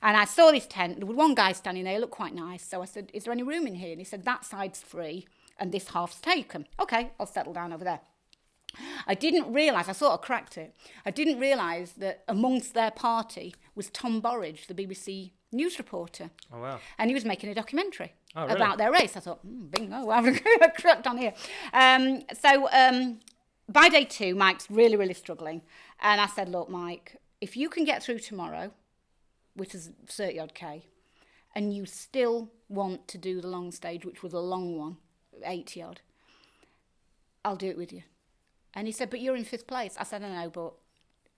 And I saw this tent. There was one guy standing there. Looked quite nice. So I said, "Is there any room in here?" And he said, "That side's free, and this half's taken." Okay, I'll settle down over there. I didn't realise, I sort of cracked it. I didn't realise that amongst their party was Tom Burridge, the BBC news reporter. Oh wow. And he was making a documentary Oh, really? about their race. I thought, mm, bingo, I've cracked on here. Um, so um, by day two, Mike's really, really struggling. And I said, look, Mike, if you can get through tomorrow, which is 30 odd K, and you still want to do the long stage, which was a long one, 80 odd, I'll do it with you. And he said, but you're in fifth place. I said, I know, but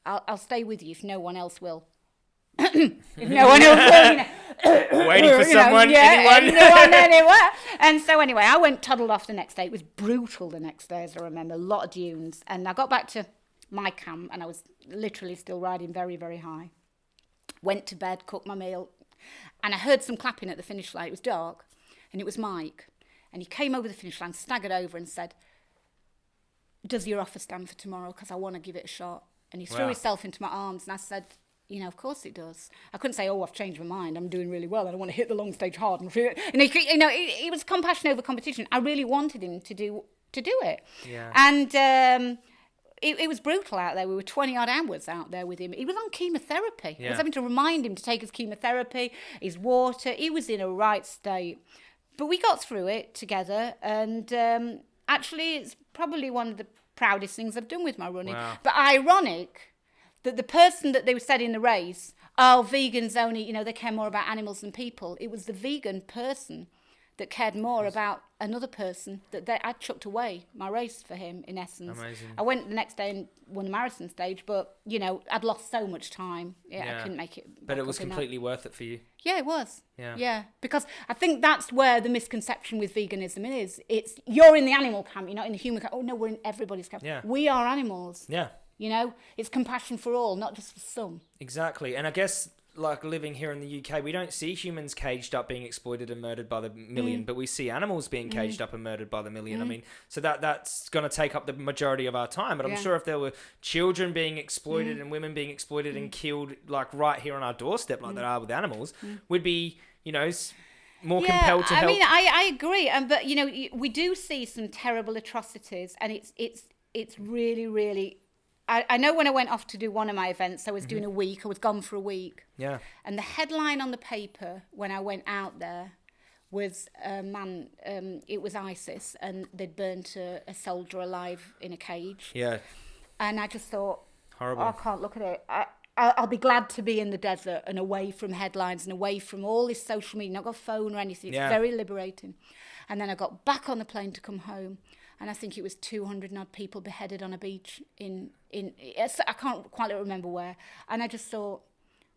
I'll, I'll stay with you if no one else will. No one you know. Waiting for You know, someone, yeah, anyone? anyone, anywhere. And so anyway, I went toddled off the next day. It was brutal the next day, as I remember. A lot of dunes. And I got back to my camp and I was literally still riding very, very high. Went to bed, cooked my meal, and I heard some clapping at the finish line. It was dark, and it was Mike. And he came over the finish line, staggered over, and said, Does your offer stand for tomorrow? Because I want to give it a shot. And he threw Wow. himself into my arms, and I said, you know, of course it does. I couldn't say, oh, I've changed my mind. I'm doing really well. I don't want to hit the long stage hard. And feel-" and he, you know, it, it was compassion over competition. I really wanted him to do to do it. Yeah. And um, it, it was brutal out there. We were 20 odd hours out there with him. He was on chemotherapy. I was having to remind him to take his chemotherapy, his water. He was in a right state. But we got through it together. And um, actually, it's probably one of the proudest things I've done with my running. Wow. But ironic that the person that they were said in the race, oh, vegans only, you know, they care more about animals than people. It was the vegan person that cared more about another person that they, I chucked away my race for him, in essence. Amazing. I went the next day and won the marathon stage, but, you know, I'd lost so much time. Yeah, Yeah. I couldn't make it. But it was up in that. completely worth it for you. Yeah, it was. Yeah. Yeah, because I think that's where the misconception with veganism is. It's you're in the animal camp, you're not in the human camp. Oh no, we're in everybody's camp. Yeah. We are animals. Yeah. You know, it's compassion for all, not just for some. Exactly. And I guess like living here in the UK, we don't see humans caged up being exploited and murdered by the million, Mm. but we see animals being caged up and murdered by the million. I mean, so that that's going to take up the majority of our time. But I'm Mm. sure if there were children being exploited and women being exploited and killed like right here on our doorstep like Mm. there are with animals, we'd be, you know, more compelled to help. I mean, I, I agree, um, but you know, we do see some terrible atrocities, and it's it's it's really really. I, I know when I went off to do one of my events, I was doing a week. I was gone for a week, yeah. and the headline on the paper when I went out there was a man. Um, it was ISIS, and they'd burnt a, a soldier alive in a cage, Yeah. and I just thought, Horrible. Oh, I can't look at it. I, I- I'll be glad to be in the desert and away from headlines and away from all this social media. Not got a phone or anything. It's Yeah. very liberating. And then I got back on the plane to come home, and I think it was 200 and odd people beheaded on a beach in in I can't quite remember where. And I just thought.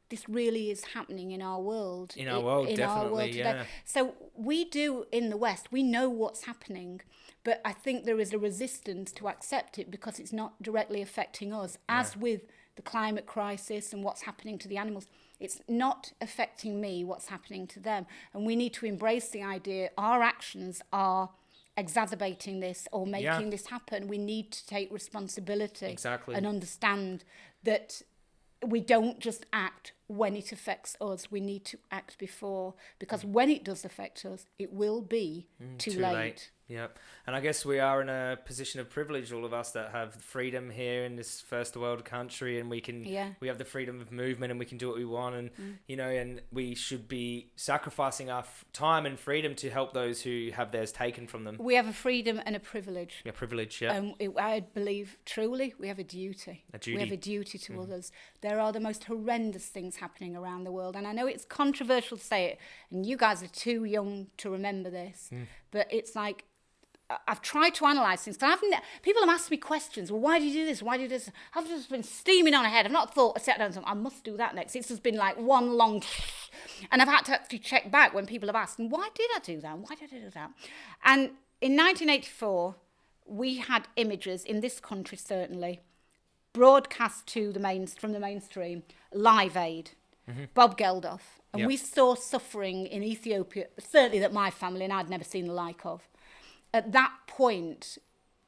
This really is happening in our world. In our world, in our definitely, world today. yeah. So we do in the West, we know what's happening, but I think there is a resistance to accept it because it's not directly affecting us. As with the climate crisis and what's happening to the animals, it's not affecting me, what's happening to them. And we need to embrace the idea our actions are exacerbating this or making Yeah. this happen. We need to take responsibility Exactly. and understand that we don't just act when it affects us. We need to act before because mm. when it does affect us, it will be mm, too, late. Yep. And I guess we are in a position of privilege, all of us that have freedom here in this first world country, and we can Yeah. we have the freedom of movement, and we can do what we want, and Mm. you know, and we should be sacrificing our f- time and freedom to help those who have theirs taken from them. We have a freedom and a privilege. Yeah, privilege. Yeah. Um, it, I believe truly we have a duty. A duty. We have a duty to others. There are the most horrendous things happening around the world, and I know it's controversial to say it, and you guys are too young to remember this, but it's like I've tried to analyse things. I've people have asked me questions. Well, why do you do this? Why do you do this? I've just been steaming on ahead. I've not thought, I sat down and thought, I must do that next. It's just been like one long, and I've had to actually check back when people have asked, and why did I do that? Why did I do that? And in 1984, we had images in this country certainly broadcast to the main from the mainstream live aid mm-hmm. bob geldof and Yep. we saw suffering in ethiopia certainly that my family and i'd never seen the like of at that point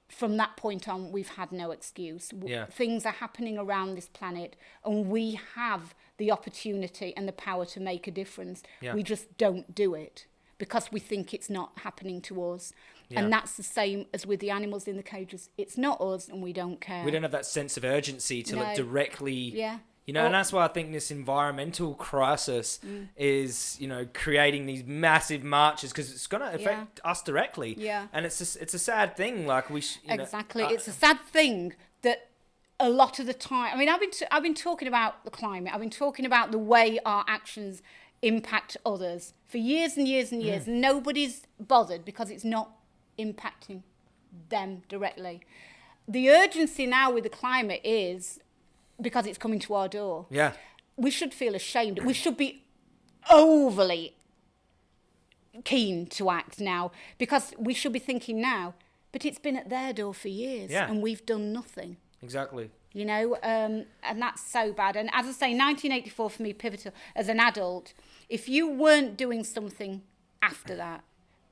from that point on we've had no excuse Yeah. things are happening around this planet and we have the opportunity and the power to make a difference Yeah. we just don't do it because we think it's not happening to us Yeah. and that's the same as with the animals in the cages it's not us and we don't care we don't have that sense of urgency to like No. directly yeah You know, Or- and that's why I think this environmental crisis is, you know, creating these massive marches because it's going to affect us directly. Yeah. And it's just, it's a sad thing. Like we, sh- you know, exactly. uh, it's a sad thing that a lot of the time. I mean, I've been t- I've been talking about the climate. I've been talking about the way our actions impact others for years and years Mm. and years. Nobody's bothered because it's not impacting them directly. The urgency now with the climate is because it's coming to our door. yeah, We should feel ashamed. We should be overly keen to act now because we should be thinking now, but it's been at their door for years Yeah. and we've done nothing. exactly. You know, um, and that's so bad. And as I say, 1984 for me, pivotal as an adult. If you weren't doing something after that,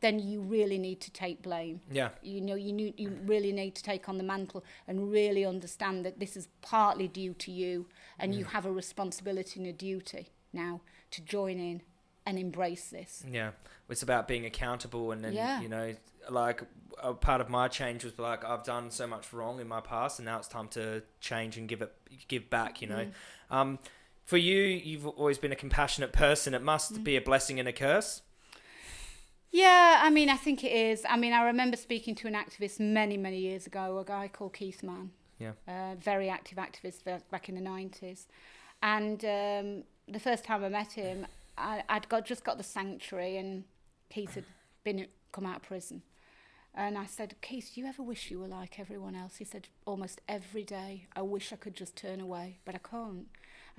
then you really need to take blame. Yeah. You know, you need, you really need to take on the mantle and really understand that this is partly due to you, and Mm. you have a responsibility and a duty now to join in and embrace this. Yeah, it's about being accountable, and then Yeah. you know, like a part of my change was like I've done so much wrong in my past, and now it's time to change and give it, give back. You know, Mm. um, for you, you've always been a compassionate person. It must Mm. be a blessing and a curse. Yeah, I mean, I think it is. I mean, I remember speaking to an activist many, many years ago, a guy called Keith Mann. Yeah. A very active activist back in the 90s. And um, the first time I met him, I, I'd got just got the sanctuary and Keith had been come out of prison. And I said, Keith, do you ever wish you were like everyone else? He said, almost every day. I wish I could just turn away, but I can't.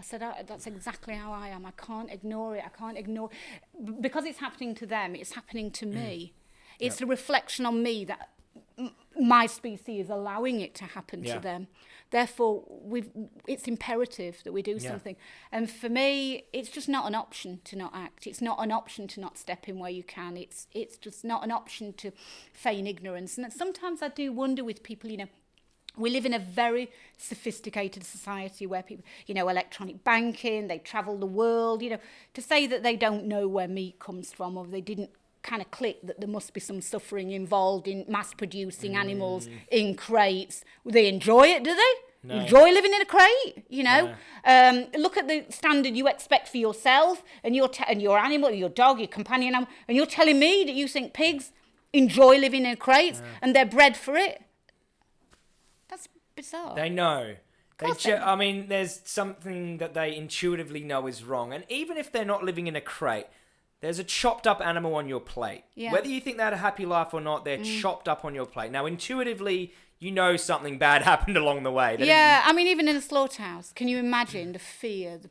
I said, I, that's exactly how I am. I can't ignore it. I can't ignore because it's happening to them. It's happening to mm. me. It's a reflection on me that my species is allowing it to happen Yeah. to them. Therefore, we've, it's imperative that we do Yeah. something. And for me, it's just not an option to not act. It's not an option to not step in where you can. It's it's just not an option to feign ignorance. And sometimes I do wonder with people, you know, we live in a very sophisticated society where people, you know, electronic banking, they travel the world, you know, to say that they don't know where meat comes from or they didn't kind of click that there must be some suffering involved in mass producing animals in crates. They enjoy it, do they? No. Enjoy living in a crate, you know. Um, look at the standard you expect for yourself and your and your animal, your dog, your companion animal, and you're telling me that you think pigs enjoy living in crates and they're bred for it. Bizarre. They know They ju- I mean, there's something that they intuitively know is wrong, and even if they're not living in a crate, there's a chopped up animal on your plate. Yeah. Mm. Whether you think they had a happy life or not, they're chopped up on your plate. Now, intuitively, you know something bad happened along the way. Yeah, I mean, even in a slaughterhouse, can you imagine the fear, the,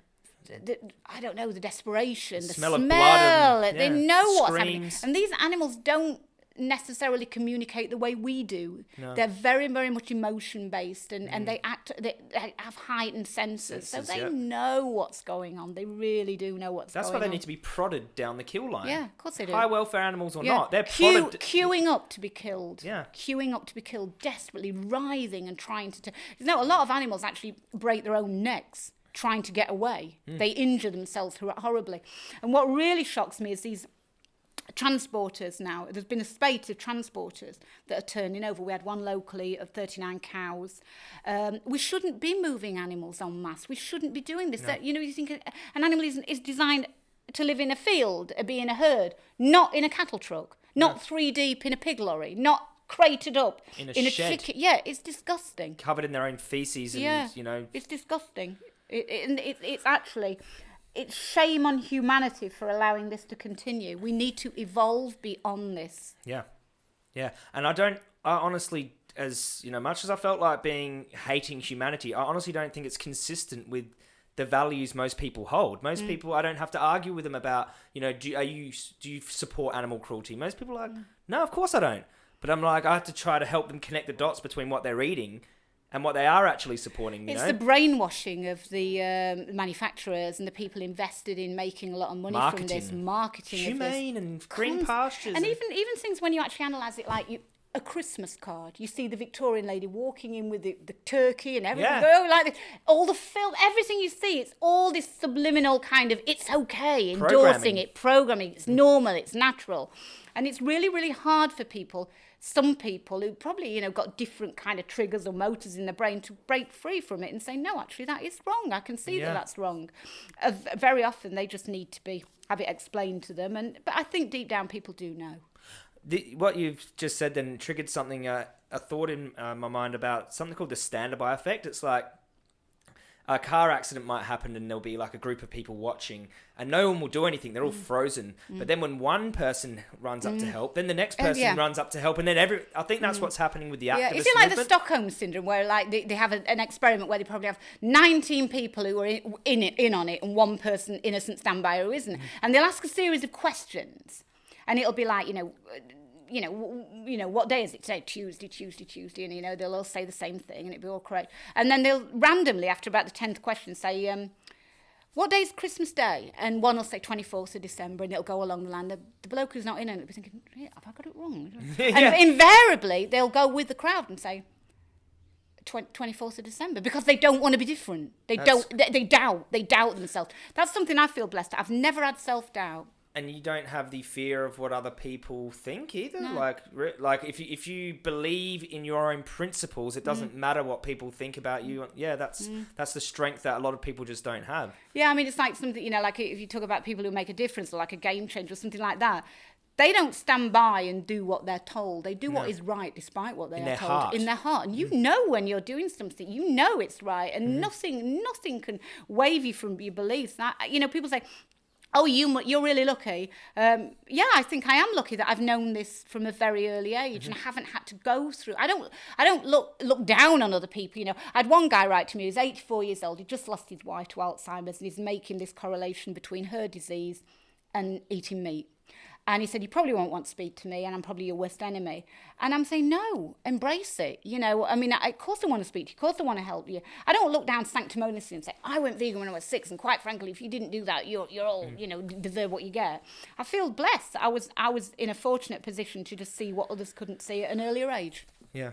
the, I don't know, the desperation, the smell smell? of blood and- they yeah, know what's happening. And these animals don't necessarily communicate the way we do. No. They're very, very much emotion based and, and they act, they, they have heightened senses. so Mm. They know what's going on. They really do know what's That's going on. That's why they need to be prodded down the kill line. Yeah, of course they do. High welfare animals or Yeah. not, they're Queue- prodded. queuing up to be killed. Yeah. Queuing up to be killed, desperately writhing and trying to. T- you know, a lot of animals actually break their own necks trying to get away. Hmm. They injure themselves hor- horribly. And what really shocks me is these transporters now. There's been a spate of transporters that are turning over. We had one locally of 39 cows. Um, we shouldn't be moving animals en masse. We shouldn't be doing this. That, you know, you think an animal is, is designed to live in a field, be in a herd, not in a cattle truck, not three deep in a pig lorry, not crated up In a shed. chicken. Yeah, it's disgusting. covered in their own feces and, Yeah, you know, it's disgusting. It, it, it, it's actually, it's shame on humanity for allowing this to continue. We need to evolve beyond this. Yeah, yeah, and I don't. I honestly, as you know, much as I felt like being hating humanity, I honestly don't think it's consistent with the values most people hold. Mm. Most people, I don't have to argue with them about, you know, do are you do you support animal cruelty? Most people are like, Mm. no, of course I don't. But I'm like, I have to try to help them connect the dots between what they're eating and what they are actually supporting. You It's know, the brainwashing of the um, manufacturers and the people invested in making a lot of money from this Marketing. marketing humane of and green pastures. And even even things when you actually analyse it, like you. A Christmas card. You see the Victorian lady walking in with the, the turkey and everything. Yeah. Oh, like this. all the film, everything you see. It's all this subliminal kind of. It's okay, endorsing it, programming. It's normal. It's natural, and it's really, really hard for people. Some people who probably you know got different kind of triggers or motors in the brain to break free from it and say, no, actually that is wrong. I can see Yeah. that that's wrong. Uh, very often they just need to be have it explained to them, and but I think deep down people do know. the, what you've just said then triggered something uh, a thought in uh, my mind about something called the standby effect it's like a car accident might happen and there'll be like a group of people watching and no one will do anything they're all Mm. frozen but then when one person runs up to help then the next person Oh, yeah. Mm. runs up to help and then every i think that's what's happening with the activist Yeah, is it like the. Stockholm syndrome, where like they, they have a, an experiment where they probably have 19 people who are in, in it in on it, and one person innocent standby who isn't, and they'll ask a series of questions, and it'll be like you know. You know, you know, what day is it today? Tuesday, Tuesday, Tuesday, and you know they'll all say the same thing, and it'll be all correct. And then they'll randomly, after about the tenth question, say, um, "What day is Christmas Day?" And one will say twenty fourth of December, and it'll go along the line. The, the bloke who's not in it will be thinking, "Yeah, "Have I got it wrong?" Yeah. And invariably, they'll go with the crowd and say, 24th of December because they don't want to be different. They That's- don't. They, they doubt. They doubt themselves. That's something I feel blessed. I've never had self doubt. And you don't have the fear of what other people think either. No. Like, like if you if you believe in your own principles, it Mm. doesn't matter what people think about you. Yeah, that's that's the strength that a lot of people just don't have. Yeah, I mean, it's like something you know, like if you talk about people who make a difference or like a game changer or something like that. They don't stand by and do what they're told. They do what No. is right despite what they In are their told heart. in their heart. And you know when you're doing something, you know it's right, and Mm-hmm. nothing, nothing can wave you from your beliefs. That you know, people say, "Oh, you, you're really lucky." Um, yeah, I think I am lucky that I've known this from a very early age Mm-hmm. and haven't had to go through. I don't, I don't look look down on other people. You know, I had one guy write to me. Was 84 years old. He just lost his wife to Alzheimer's, and he's making this correlation between her disease and eating meat. And he said, You probably won't want to speak to me, and I'm probably your worst enemy. And I'm saying, No, embrace it. You know, I mean, I, of course I want to speak to you, of course I want to help you. I don't look down sanctimoniously and say, I went vegan when I was six, and quite frankly, if you didn't do that, you're, you're all, mm. you know, deserve what you get. I feel blessed. I was, I was in a fortunate position to just see what others couldn't see at an earlier age. Yeah.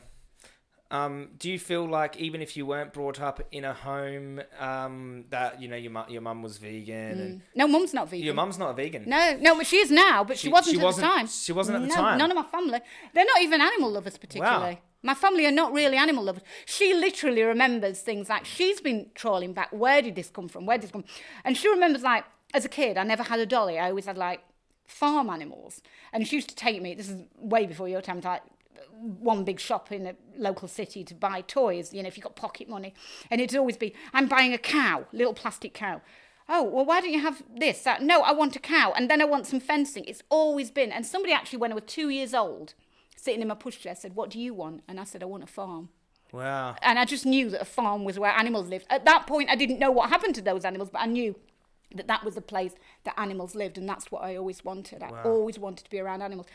Um, do you feel like even if you weren't brought up in a home um, that you know your mu- your mum was vegan and No, mum's not vegan. your mum's not a vegan? No, no, but she is now, but she, She- wasn't she at wasn't- the time. she wasn't at the no, time? None of my family. They're not even animal lovers, particularly. My family are not really animal lovers. She literally remembers things like she's been trawling back. Where did this come from? Where did this come? And she remembers like as a kid, I never had a dolly. I always had like farm animals, and she used to take me. This is way before your time. to, Like one big shop in a local city to buy toys, you know, if you've got pocket money. And it'd always be, I'm buying a cow, little plastic cow. Oh, well, why don't you have this? That? No, I want a cow. And then I want some fencing. It's always been. And somebody actually, when I was two years old, sitting in my pushchair, said, What do you want? And I said, I want a farm. Wow. And I just knew that a farm was where animals lived. At that point, I didn't know what happened to those animals, but I knew that that was the place that animals lived, and that's what I always wanted. I Wow. always wanted to be around animals.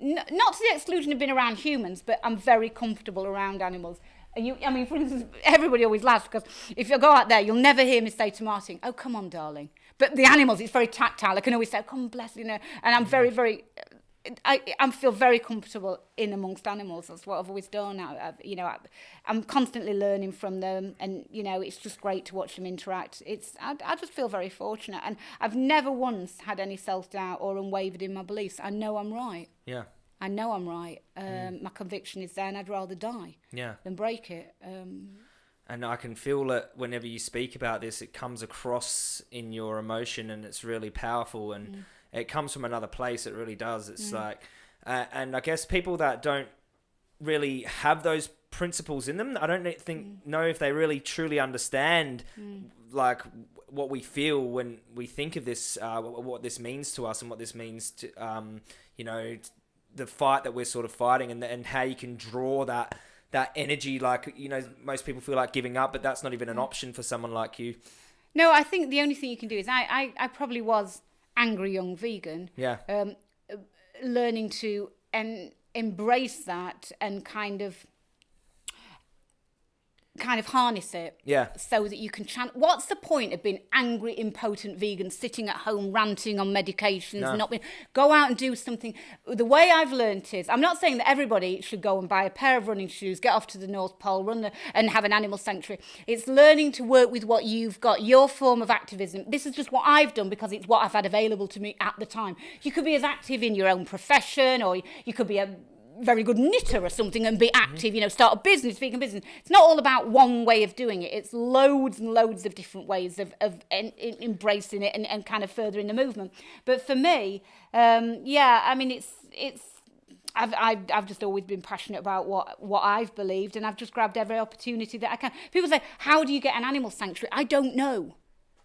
Not to the exclusion of being around humans, but I'm very comfortable around animals. And you, I mean, for instance, everybody always laughs because if you go out there, you'll never hear me say to Martin, "Oh, come on, darling." But the animals, it's very tactile. I can always say, "Oh, "Come, bless you," know. And I'm very, very I, I feel very comfortable in amongst animals. That's what I've always done. I, I've, you know, I, I'm constantly learning from them, and you know, it's just great to watch them interact. It's I, I just feel very fortunate, and I've never once had any self doubt or unwavered in my beliefs. I know I'm right. Yeah. I know I'm right. Um, My conviction is there, and I'd rather die Yeah. than break it. Um, And I can feel it whenever you speak about this, it comes across in your emotion and it's really powerful and Mm. It comes from another place. It really does. It's like, uh, and I guess people that don't really have those principles in them, I don't think Mm. know if they really truly understand like what we feel when we think of this, uh, what this means to us and what this means to, um, you know, the fight that we're sort of fighting and, and how you can draw that that energy like you know most people feel like giving up but that's not even an option for someone like you no, I think the only thing you can do is I, I, I probably was angry young vegan. yeah um, learning to and embrace that and kind of kind of harness it yeah. so that you can chan- what's the point of being angry impotent vegan sitting at home ranting on medications No. not being go out and do something? The way i've learnt is i'm not saying that everybody should go and buy a pair of running shoes get off to the north pole run the, and have an animal sanctuary. It's learning to work with what you've got your form of activism. This is just what i've done because it's what i've had available to me at the time. You could be as active in your own profession or you could be a very good knitter or something and be mm-hmm. active, you know, start a business, speak a business. It's not all about one way of doing it. It's loads and loads of different ways of, of en, en, embracing it and, and kind of furthering the movement. But for me, um, yeah, I mean, it's, it's, I've, I've, I've just always been passionate about what, what I've believed and I've just grabbed every opportunity that I can. People say, how do you get an animal sanctuary? I don't know.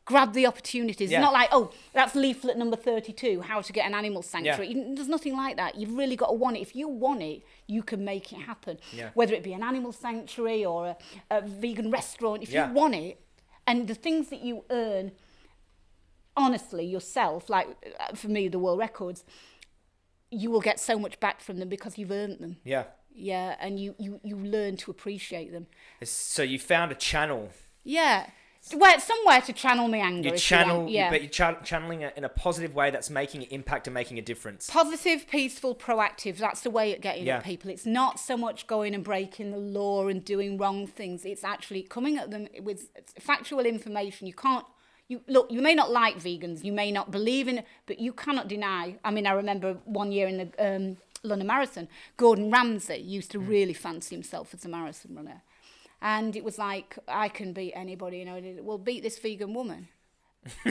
Grab the opportunities. Yeah. It's not like, oh, that's leaflet number 32, how to get an animal sanctuary. You- There's nothing like that. You've really got to want it. If you want it, you can make it happen. Yeah. Whether it be an animal sanctuary or a, a vegan restaurant, if Yeah. you want it, and the things that you earn honestly yourself, like uh, for me, the world records, you will get so much back from them because you've earned them. yeah Yeah, and you, you, you learn to appreciate them. So you found a channel Yeah. Where, somewhere to channel my anger. you channel You. Yeah. but you're cha- channeling it in a positive way that's making an impact and making a difference Positive, peaceful, proactive. That's the way of getting Yeah. at people. It's not so much going and breaking the law and doing wrong things. It's actually coming at them with factual information. You can't. You look. You may not like vegans. You may not believe in it, but you cannot deny. I mean, I remember one year in the um, London Marathon, Gordon Ramsay used to really fancy himself as a marathon runner, and it was like I can beat anybody. You know, we'll beat this vegan woman.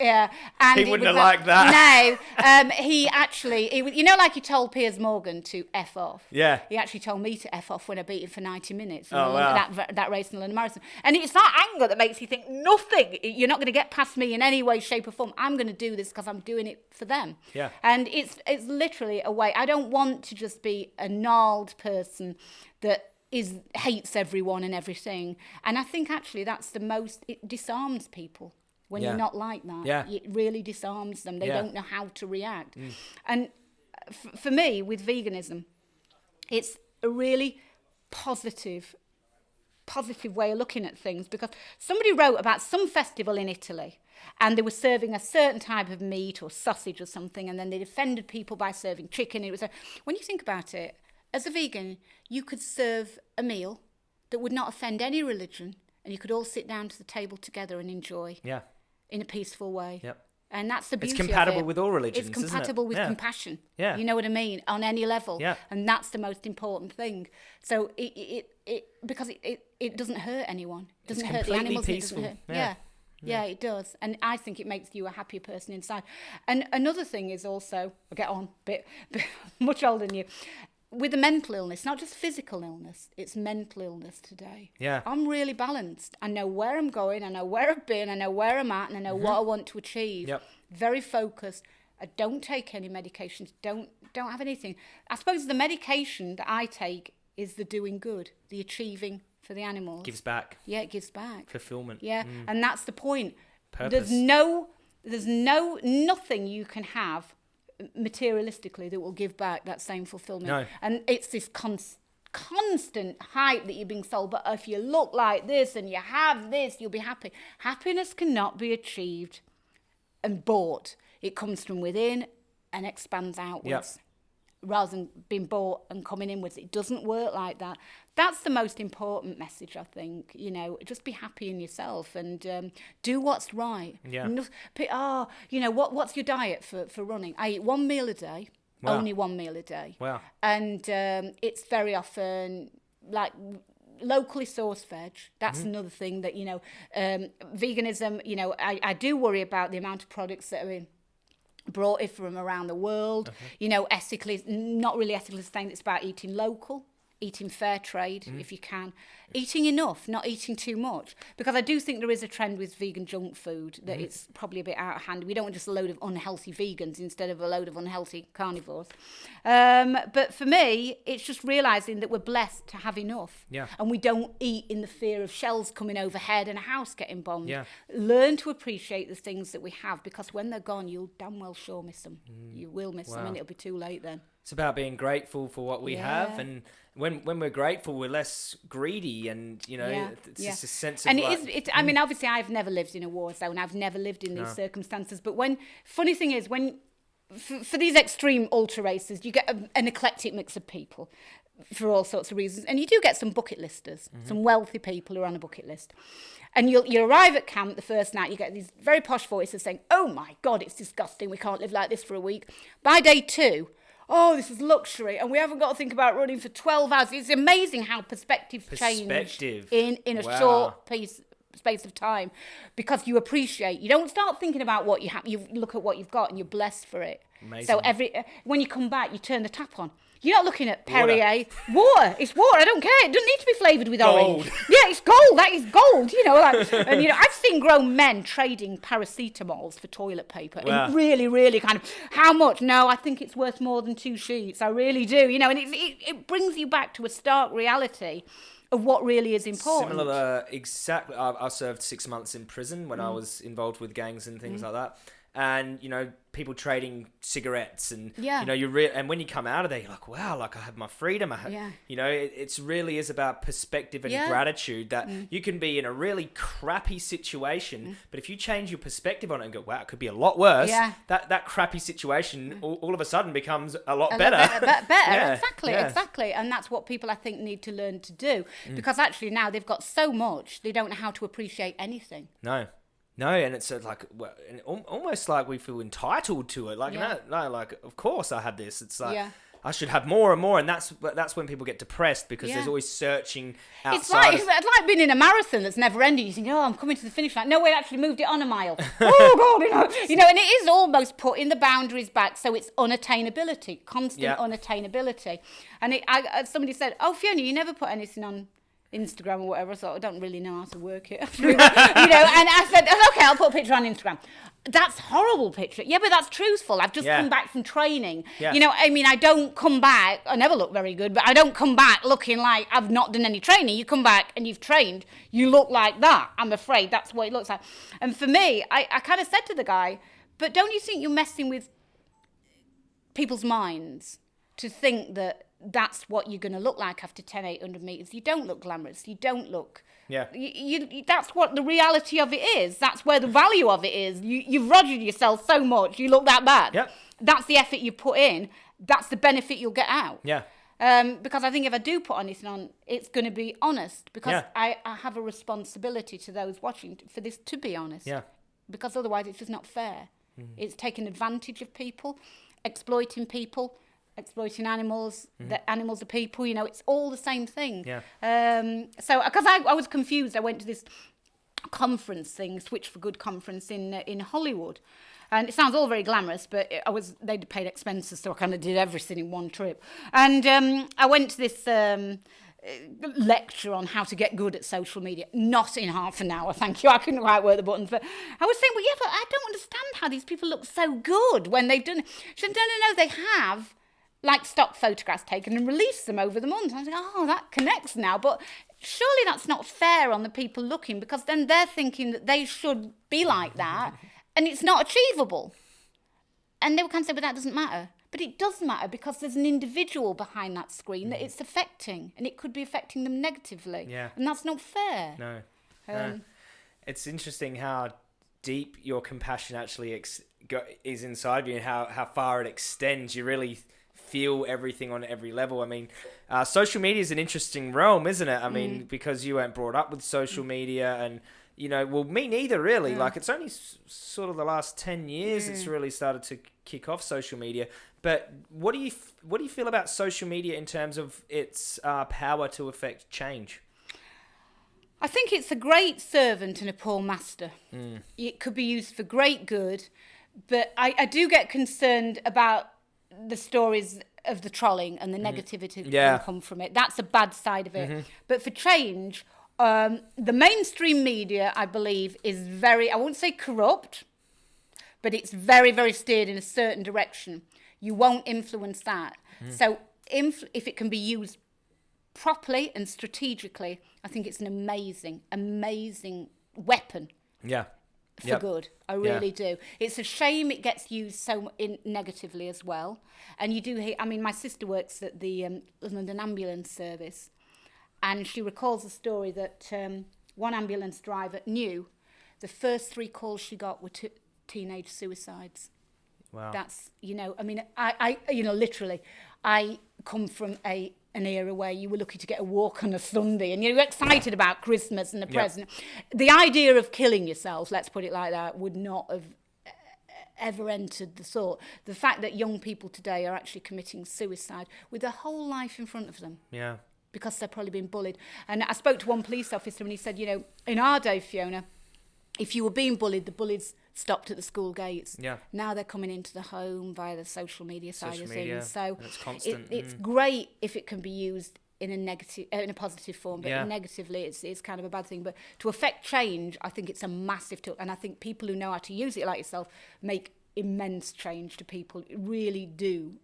Yeah, and He wouldn't have liked that. No, um, he actually, he, you know, like he told Piers Morgan to f off. Yeah. he actually told me to f off when I beat him for ninety minutes. Oh, wow. that that race in the London Marathon, and it's that anger that makes you think nothing. You're not going to get past me in any way, shape, or form. I'm going to do this because I'm doing it for them. Yeah. and it's it's literally a way. I don't want to just be a gnarled person that is hates everyone and everything. And I think actually that's the most. It disarms people when Yeah. you're not like that. Yeah. It really disarms them. They Yeah. don't know how to react. Mm. And f- for me, with veganism, it's a really positive, positive way of looking at things because somebody wrote about some festival in Italy and they were serving a certain type of meat or sausage or something and then they defended people by serving chicken. It was a, when you think about it, as a vegan, you could serve a meal that would not offend any religion and you could all sit down to the table together and enjoy yeah in a peaceful way. Yep. And that's the It's beauty. compatible of it. with all religions, It's isn't it? compatible with Yeah. compassion. Yeah. You know what I mean? On any level. Yeah. And that's the most important thing. So it it, it because it, it, it doesn't hurt anyone. It doesn't hurt the animals. peaceful. It doesn't hurt. Yeah. Yeah. yeah. it does. And I think it makes you a happier person inside. And another thing is also, I'll get on, bit, bit much older than you. With the mental illness, not just physical illness, it's mental illness today. Yeah. I'm really balanced. I know where I'm going, I know where I've been, I know where I'm at, and I know what I want to achieve. Mm-hmm. Yep. Very focused. I don't take any medications. Don't don't have anything. I suppose the medication that I take is the doing good, the achieving for the animals. Gives back yeah, it gives back. fulfillment. Yeah, and that's the point. Purpose. There's no, there's no nothing you can have materialistically that will give back that same fulfillment. No. And it's this cons- constant hype that you're being sold. But if you look like this and you have this, you'll be happy. Happiness cannot be achieved and bought. It comes from within and expands outwards. Rather than being bought and coming inwards, it doesn't work like that. That's the most important message, I think. You know, just be happy in yourself and um, do what's right. Yeah. No, oh, you know, what, what's your diet for, for running? I eat one meal a day, Wow. only one meal a day. Wow. And um, it's very often like locally sourced veg. That's Mm-hmm. another thing that, you know, um, veganism, you know, I, I do worry about the amount of products that are in brought it from around the world. Okay. You know, ethically, not really ethically sustained, it's about eating local. Eating fair trade Mm-hmm. if you can, eating enough, not eating too much. Because I do think there is a trend with vegan junk food that it's probably a bit out of hand. We don't want just a load of unhealthy vegans instead of a load of unhealthy carnivores. Um, but for me, it's just realizing that we're blessed to have enough, Yeah. and we don't eat in the fear of shells coming overhead and a house getting bombed Yeah. learn to appreciate the things that we have because when they're gone, you'll damn well sure miss them. You will miss them, and it'll be too late then. It's about being grateful for what we have, and when when we're grateful, we're less greedy, and you know, yeah, it's yeah. just a sense of and like, it is. It, I mean, obviously, I've never lived in a war zone. I've never lived in these circumstances. But when funny thing is, when for, for these extreme ultra races, you get a, an eclectic mix of people for all sorts of reasons, and you do get some bucket listers, mm-hmm. some wealthy people who are on a bucket list. And you'll you arrive at camp the first night, you get these very posh voices saying, "Oh my God, it's disgusting. We can't live like this for a week." By day two. Oh, this is luxury, and we haven't got to think about running for twelve hours. It's amazing how perspective, Perspective. in in a Wow. short piece space of time because you appreciate you don't start thinking about what you have you look at what you've got and you're blessed for it so every when you come back you turn the tap on you're not looking at Perrier water. It's water. I don't care. It doesn't need to be flavoured with orange. Yeah, it's gold. That is gold. You know, like, and you know, I've seen grown men trading paracetamols for toilet paper. Wow. Really, really kind of how much? No, I think it's worth more than two sheets. I really do. You know, and it, it, it brings you back to a stark reality of what really is important. Similar, exactly. I, I served six months in prison Mm. when I was involved with gangs and things like that. And you know, people trading cigarettes and Yeah. you know, you re- and when you come out of there, you're like, wow, like I have my freedom. I have, Yeah. you know, it, it's really is about perspective and Yeah. Mm. gratitude that you can be in a really crappy situation, but if you change your perspective on it and go, wow, it could be a lot worse. Yeah. That that crappy situation all, all of a sudden becomes a lot A better. better, be- better. Yeah, exactly, exactly. And that's what people I think need to learn to do Mm. because actually now they've got so much they don't know how to appreciate anything. No, no, and it's uh, like well, and almost like we feel entitled to it. Like Yeah. no, no, like of course I had this. It's like Yeah. I should have more and more, and that's that's when people get depressed because there's always searching outside. It's like of- it's like being in a marathon that's never ending. You think, oh, I'm coming to the finish line. No, we actually moved it on a mile. oh God, you know, you know, and it is almost putting the boundaries back, so it's unattainability, constant Yeah. unattainability. And it, I, uh, somebody said, oh Fiona, you never put anything on. Instagram or whatever, So I don't really know how to work it, you know. And I said, oh, okay, I'll put a picture on Instagram. That's horrible picture. Yeah, but that's truthful. I've just Yeah. come back from training. Yeah. You know, I mean, I don't come back. I never look very good, but I don't come back looking like I've not done any training. You come back and you've trained, you look like that. I'm afraid that's what it looks like. And for me, I, I kind of said to the guy, but don't you think you're messing with people's minds to think that that's what you're going to look like after 10, 800 meters? You don't look glamorous. You don't look. Yeah. You, you, that's what the reality of it is. That's where the value of it is. You, you've rogered yourself so much, you look that bad. Yep. That's the effort you put in. That's the benefit you'll get out. yeah, Um, because I think if I do put anything on, it's going to be honest. Because Yeah. I, I have a responsibility to those watching for this to be honest. yeah, Because otherwise, it's just not fair. Mm-hmm. It's taking advantage of people, exploiting people, exploiting animals. The animals are people. You know, it's all the same thing. Mm-hmm. Yeah. Um, so, because I, I was confused, I went to this conference thing, Switch for Good conference in uh, in Hollywood, And it sounds all very glamorous, but it, I was they paid expenses, so I kind of did everything in one trip. And um, I went to this. Um, uh, lecture on how to get good at social media. Not in half an hour, thank you. I couldn't quite work the buttons, but I was saying, well, yeah, but I don't understand how these people look so good when they've done. She said, no, no, no, they have like stock photographs taken and release them over the month. I was like, oh, that connects now, but surely that's not fair on the people looking because then they're thinking that they should be like that, and it's not achievable. And they were kind of say, but that doesn't matter. But it does matter because there's an individual behind that screen that it's affecting, and it could be affecting them negatively. Yeah. And that's not fair. No. no. Um, It's interesting how deep your compassion actually ex- go- is inside of you and how, how far it extends. You really feel everything on every level. I mean, uh, social media is an interesting realm, isn't it? I mean, because you weren't brought up with social media and. You know, well, me neither, really. Like, it's only s- sort of the last ten years it's really started to kick off social media. But what do you f- what do you feel about social media in terms of its uh, power to affect change? I think it's a great servant and a poor master. It could be used for great good, but I, I do get concerned about the stories of the trolling and the mm-hmm. negativity that Yeah. can come from it. That's a bad side of it. Mm-hmm. But for change, um, the mainstream media, I believe, is very, I won't say corrupt, but it's very, very steered in a certain direction. You won't influence that. Mm-hmm. So inf- if it can be used properly and strategically, I think it's an amazing, amazing weapon Yeah. For Yep. good. I Yeah. really do. It's a shame it gets used so in negatively as well. And you do hear. I mean, my sister works at the um, London Ambulance Service, and she recalls a story that um, one ambulance driver knew the first three calls she got were t- teenage suicides. Wow. That's you know, I mean, I, I you know, literally, I come from a an era where you were lucky to get a walk on a Sunday and you were excited about Christmas and the yep. present. The idea of killing yourself, let's put it like that, would not have e-, ever entered the thought. The fact that young people today are actually committing suicide with their whole life in front of them. Yeah. Because they're probably being bullied. And I spoke to one police officer and he said, you know, in our day, Fiona, if you were being bullied, the bullies stopped at the school gates. Yeah. Now they're coming into the home via the social media side Social of media, things. So it's constant, It, it's mm. great if it can be used in a negative, uh, in a positive form, but Yeah. negatively, it's it's kind of a bad thing. But to affect change, I think it's a massive tool, and I think people who know how to use it, like yourself, make immense change to people. Really do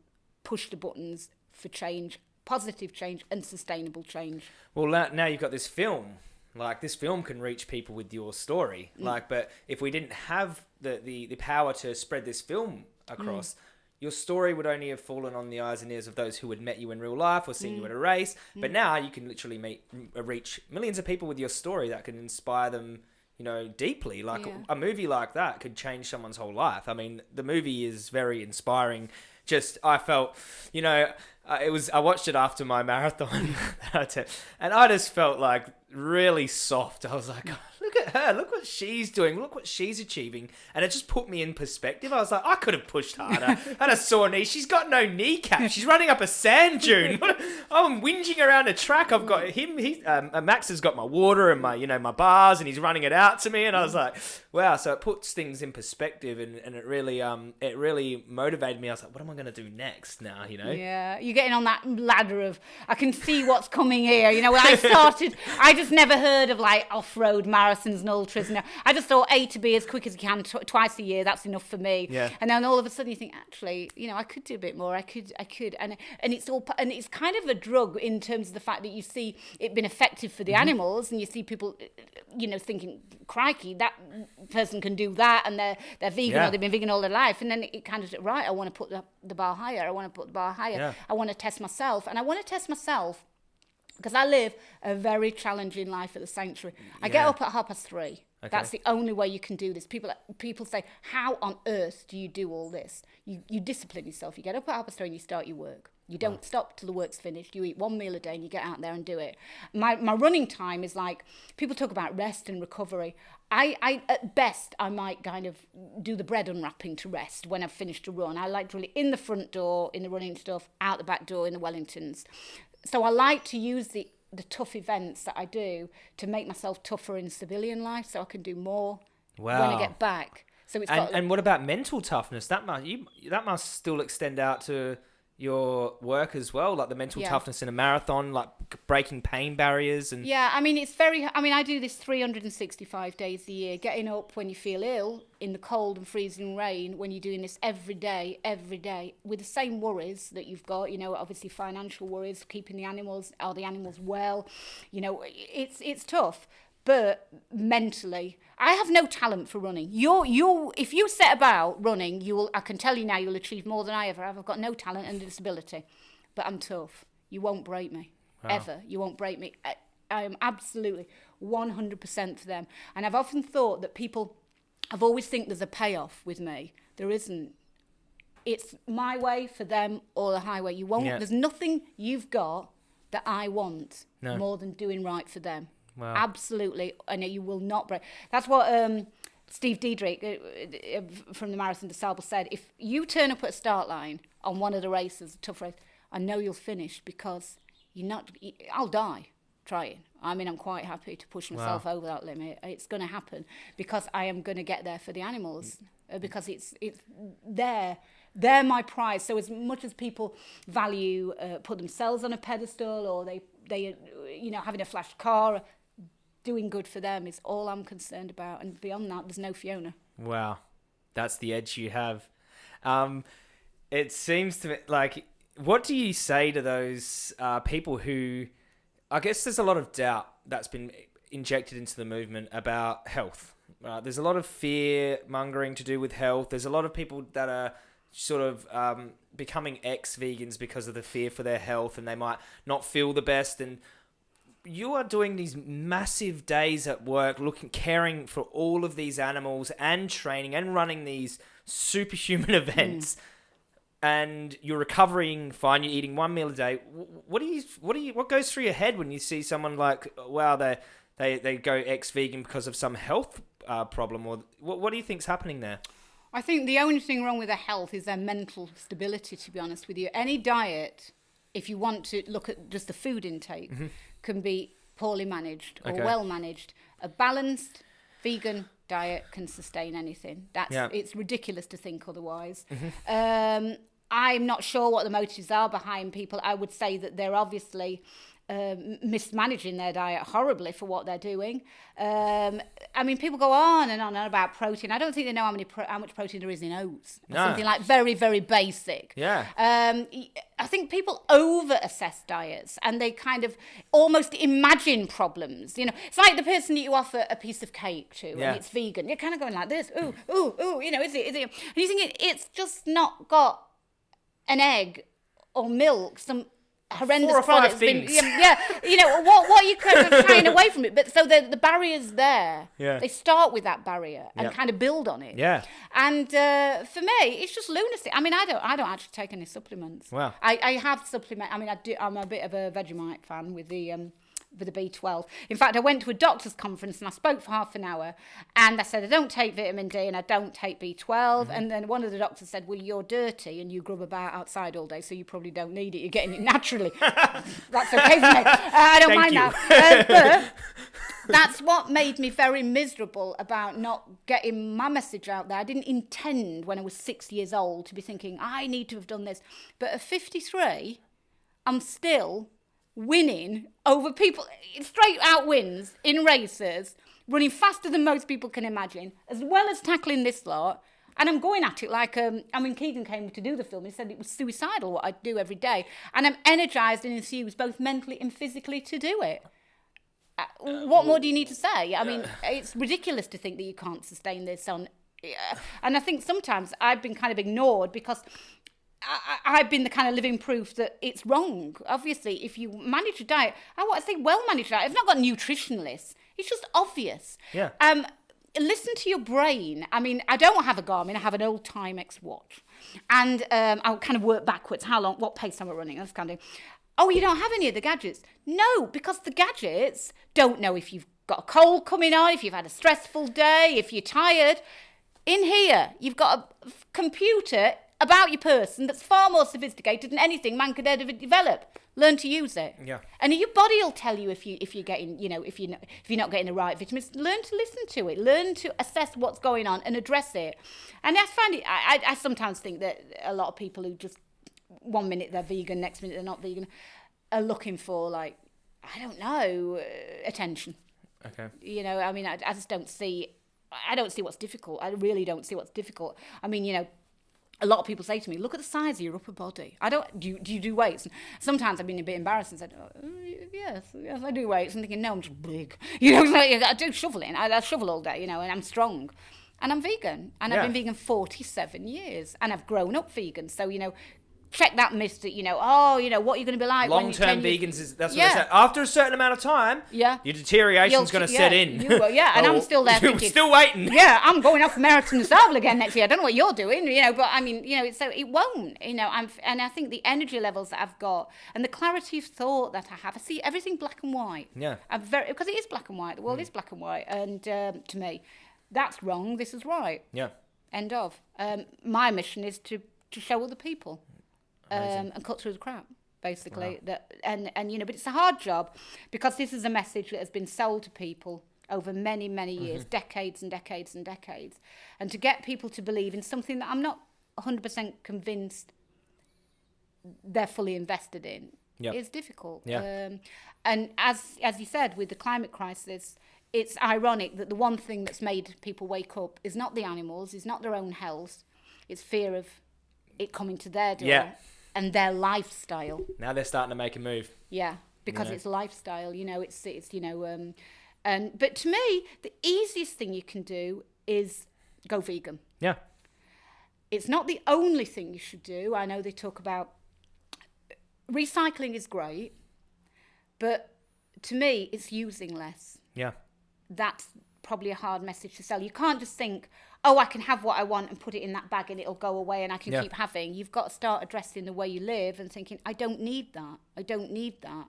push the buttons for change, positive change, and sustainable change. Well, now you've got this film. Like this film can reach people with your story. Mm. Like, but if we didn't have the, the, the power to spread this film across, Mm. your story would only have fallen on the eyes and ears of those who had met you in real life or seen Mm. you at a race. But now you can literally meet reach millions of people with your story that can inspire them. You know, deeply. Like Yeah. a movie like that could change someone's whole life. I mean, the movie is very inspiring. Just, I felt, you know, uh, it was. I watched it after my marathon, that I did, and I just felt like really soft. I was like, look at her, look what she's doing, look what she's achieving, and it just put me in perspective. I was like, I could have pushed harder. I had a sore knee. She's got no kneecap. She's running up a sand dune. I'm whinging around a track. I've got him. He, um, uh, Max has got my water and my, you know, my bars, and he's running it out to me. And I was like, wow. So it puts things in perspective, and, and it really, um, it really motivated me. I was like, what am I going to do next now? You know? Yeah, you're getting on that ladder of I can see what's coming here. You know, when I started, I just never heard of like off-road marathons and ultras. And I just thought A to B as quick as you can tw- twice a year. That's enough for me. Yeah. And then all of a sudden you think, actually, you know, I could do a bit more. I could, I could, and and it's all and it's kind of a drug in terms of the fact that you see it being effective for the Mm-hmm. animals, and you see people, you know, thinking, crikey, that person can do that, and they're they're vegan Yeah. or they've been vegan all their life, and then it kind of right. I want to put the, the bar higher. I want to put the bar higher. Yeah. I want to test myself, and I want to test myself because I live a very challenging life at the sanctuary. I get up at half past three. That's the only way you can do this. People people say, "How on earth do you do all this?" You you discipline yourself. You get up at half past three and you start your work. You don't stop till the work's finished. You eat one meal a day and you get out there and do it. My my running time is like people talk about rest and recovery. I, I at best I might kind of do the bread unwrapping to rest when I've finished a run. I like to really in the front door in the running stuff, out the back door in the Wellingtons. So I like to use the the tough events that I do to make myself tougher in civilian life so I can do more when I get back. So it's And, got and what about mental toughness? That must you that must still extend out to your work as well, like the mental Yeah. toughness in a marathon, like breaking pain barriers and Yeah, I mean, it's very. I mean, I do this 365 days a year, getting up when you feel ill in the cold and freezing rain, when you're doing this every day, every day, with the same worries that you've got, you know, obviously financial worries, keeping the animals, are the animals well? You know, it's, it's tough. But mentally, I have no talent for running. You're, you if you set about running, you will, I can tell you now, you'll achieve more than I ever have. I've got no talent and a disability, but I'm tough. You won't break me ever. You won't break me. I, I am absolutely 100% for them. And I've often thought that people, I've always think there's a payoff with me. There isn't. It's my way for them or the highway. You won't. Yeah. There's nothing you've got that I want No. more than doing right for them. Wow. Absolutely, and you will not break. That's what um, Steve Diederich uh, uh, from the Marathon des Sables said. If you turn up at a start line on one of the races, a tough race, I know you'll finish because you're not. I'll die trying. I mean, I'm quite happy to push myself over that limit. It's going to happen because I am going to get there for the animals uh, because it's it's there. They're my prize. So as much as people value uh, put themselves on a pedestal or they they you know having a flash car, doing good for them is all I'm concerned about. And beyond that, there's no Fiona. Wow, that's the edge you have. Um, it seems to me like what do you say to those uh, people who, I guess, there's a lot of doubt that's been injected into the movement about health. Uh, there's a lot of fear mongering to do with health. There's a lot of people that are sort of um, becoming ex vegans because of the fear for their health, and they might not feel the best and you are doing these massive days at work looking caring for all of these animals and training and running these superhuman events and you're recovering fine you're eating one meal a day. What do you what do you what goes through your head when you see someone like wow they they, they go ex-vegan because of some health uh, problem or what, what do you think's happening there? I think the only thing wrong with their health is their mental stability, to be honest with you. Any diet, if you want to look at just the food intake, can be poorly managed or Okay. well managed. A balanced vegan diet can sustain anything. That's Yeah. it's ridiculous to think otherwise. Um, I'm not sure what the motives are behind people. I would say that they're obviously um, mismanaging their diet horribly for what they're doing. Um, I mean, people go on and on and about protein. I don't think they know how many pro- how much protein there is in oats. No. Something like very very basic. Yeah. Um, I think people over assess diets and they kind of almost imagine problems. You know, it's like the person that you offer a piece of cake to Yeah. and it's vegan. You're kind of going like this, ooh, ooh, ooh. You know, is it? Is it? And you think it, it's just not got an egg or milk, some horrendous Four or five products. been- yeah, yeah, you know what? What are you kind of shying away from it? But so the the barrier's there. Yeah. They start with that barrier and Yeah. kind of build on it. Yeah. And uh, for me, it's just lunacy. I mean, I don't, I don't actually take any supplements. Wow. I, I have supplement. I mean, I do. I'm a bit of a Vegemite fan with the um, with the B12. In fact, I went to a doctor's conference and I spoke for half an hour, and I said I don't take vitamin D and I don't take B12. Mm-hmm. And then one of the doctors said, "Well, you're dirty and you grub about outside all day, so you probably don't need it. You're getting it naturally. That's okay for me. Uh, I don't Thank mind you. that. Uh, that's what made me very miserable about not getting my message out there. I didn't intend when I was six years old to be thinking, I need to have done this. But at 53, I'm still winning over people, straight out wins in races, running faster than most people can imagine, as well as tackling this lot. And I'm going at it like, um, I mean, Keegan came to do the film. He said it was suicidal what I do every day. And I'm energized and infused both mentally and physically to do it. Uh, what more do you need to say? I mean, it's ridiculous to think that you can't sustain this on. Yeah. And I think sometimes I've been kind of ignored because I, I've been the kind of living proof that it's wrong. Obviously, if you manage a diet, I want to say well managed diet. I've not got nutritionalists. It's just obvious. Yeah. Um, listen to your brain. I mean, I don't have a Garmin. I have an old Timex watch, and um, I'll kind of work backwards. How long? What pace am I running? That's kind of. Oh, you don't have any of the gadgets? No, because the gadgets don't know if you've got a cold coming on, if you've had a stressful day, if you're tired. In here, you've got a computer about your person that's far more sophisticated than anything man could ever develop. Learn to use it. Yeah. And your body will tell you if you if you're getting you know if you if you're not getting the right vitamins. Learn to listen to it. Learn to assess what's going on and address it. And I find it. I, I, I sometimes think that a lot of people who just one minute they're vegan, next minute they're not vegan, are looking for like I don't know uh, attention. Okay. You know, I mean, I, I just don't see. I don't see what's difficult. I really don't see what's difficult. I mean, you know, a lot of people say to me, "Look at the size of your upper body." I don't. Do you do, you do weights? And sometimes I've been a bit embarrassed and said, oh, "Yes, yes, I do weights." And thinking, "No, I'm just big." You know, like, I do shoveling. I, I shovel all day. You know, and I'm strong. And I'm vegan, and Yeah. I've been vegan 47 years, and I've grown up vegan. So you know, check that myth that you know, oh, you know, what you're going to be like. Long term vegans is that's what Yeah. they say. After a certain amount of time, Yeah. your deterioration's going to yeah, set in. you will, yeah, and I'm Oh, still there You're thinking- still waiting. yeah, I'm going off Marathon des Sables again next year. I don't know what you're doing, you know, but I mean, you know, so it won't, you know. I'm, and I think the energy levels that I've got and the clarity of thought that I have, I see everything black and white. Yeah. I'm very because it is black and white. The world is black and white, and um, to me, that's wrong. This is right. Yeah. End of. Um, my mission is to to show other people um, and cut through the crap, basically. That and and you know, but it's a hard job because this is a message that has been sold to people over many many years, decades and decades and decades, and to get people to believe in something that I'm not 100% convinced they're fully invested in Yep. is difficult. Yeah. Um, and as as you said, with the climate crisis, it's ironic that the one thing that's made people wake up is not the animals, is not their own health, it's fear of it coming to their door Yeah. And their lifestyle. Now they're starting to make a move. Yeah, because Yeah. it's lifestyle. You know, it's it's you know, um, and but to me, the easiest thing you can do is go vegan. Yeah. It's not the only thing you should do. I know they talk about recycling is great, but to me, it's using less. Yeah. That's probably a hard message to sell. You can't just think, oh, I can have what I want and put it in that bag and it'll go away and I can Yeah. keep having. You've got to start addressing the way you live and thinking, I don't need that. I don't need that.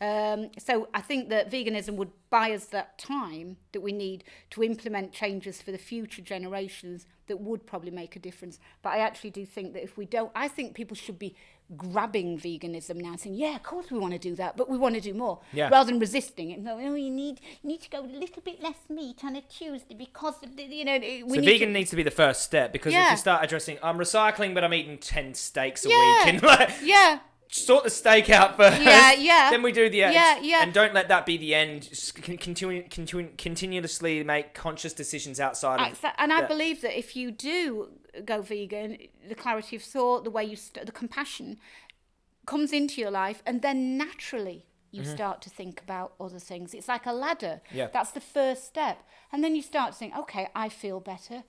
Um, so I think that veganism would buy us that time that we need to implement changes for the future generations that would probably make a difference. But I actually do think that if we don't, I think people should be grabbing veganism now, saying, "Yeah, of course we want to do that, but we want to do more," Yeah. rather than resisting it. No, oh, you need you need to go a little bit less meat on a Tuesday because of the, you know we So need vegan to, needs to be the first step because if Yeah. you start addressing, I'm recycling, but I'm eating ten steaks a Yeah. week, and like yeah. sort the steak out first. Yeah, yeah. Then we do the Yeah, yeah. And don't let that be the end. Just continue, continue, continuously make conscious decisions outside of. And I believe that if you do go vegan, the clarity of thought, the way you, st- the compassion comes into your life, and then naturally you start to think about other things. It's like a ladder. Yeah. That's the first step. And then you start to think, okay, I feel better.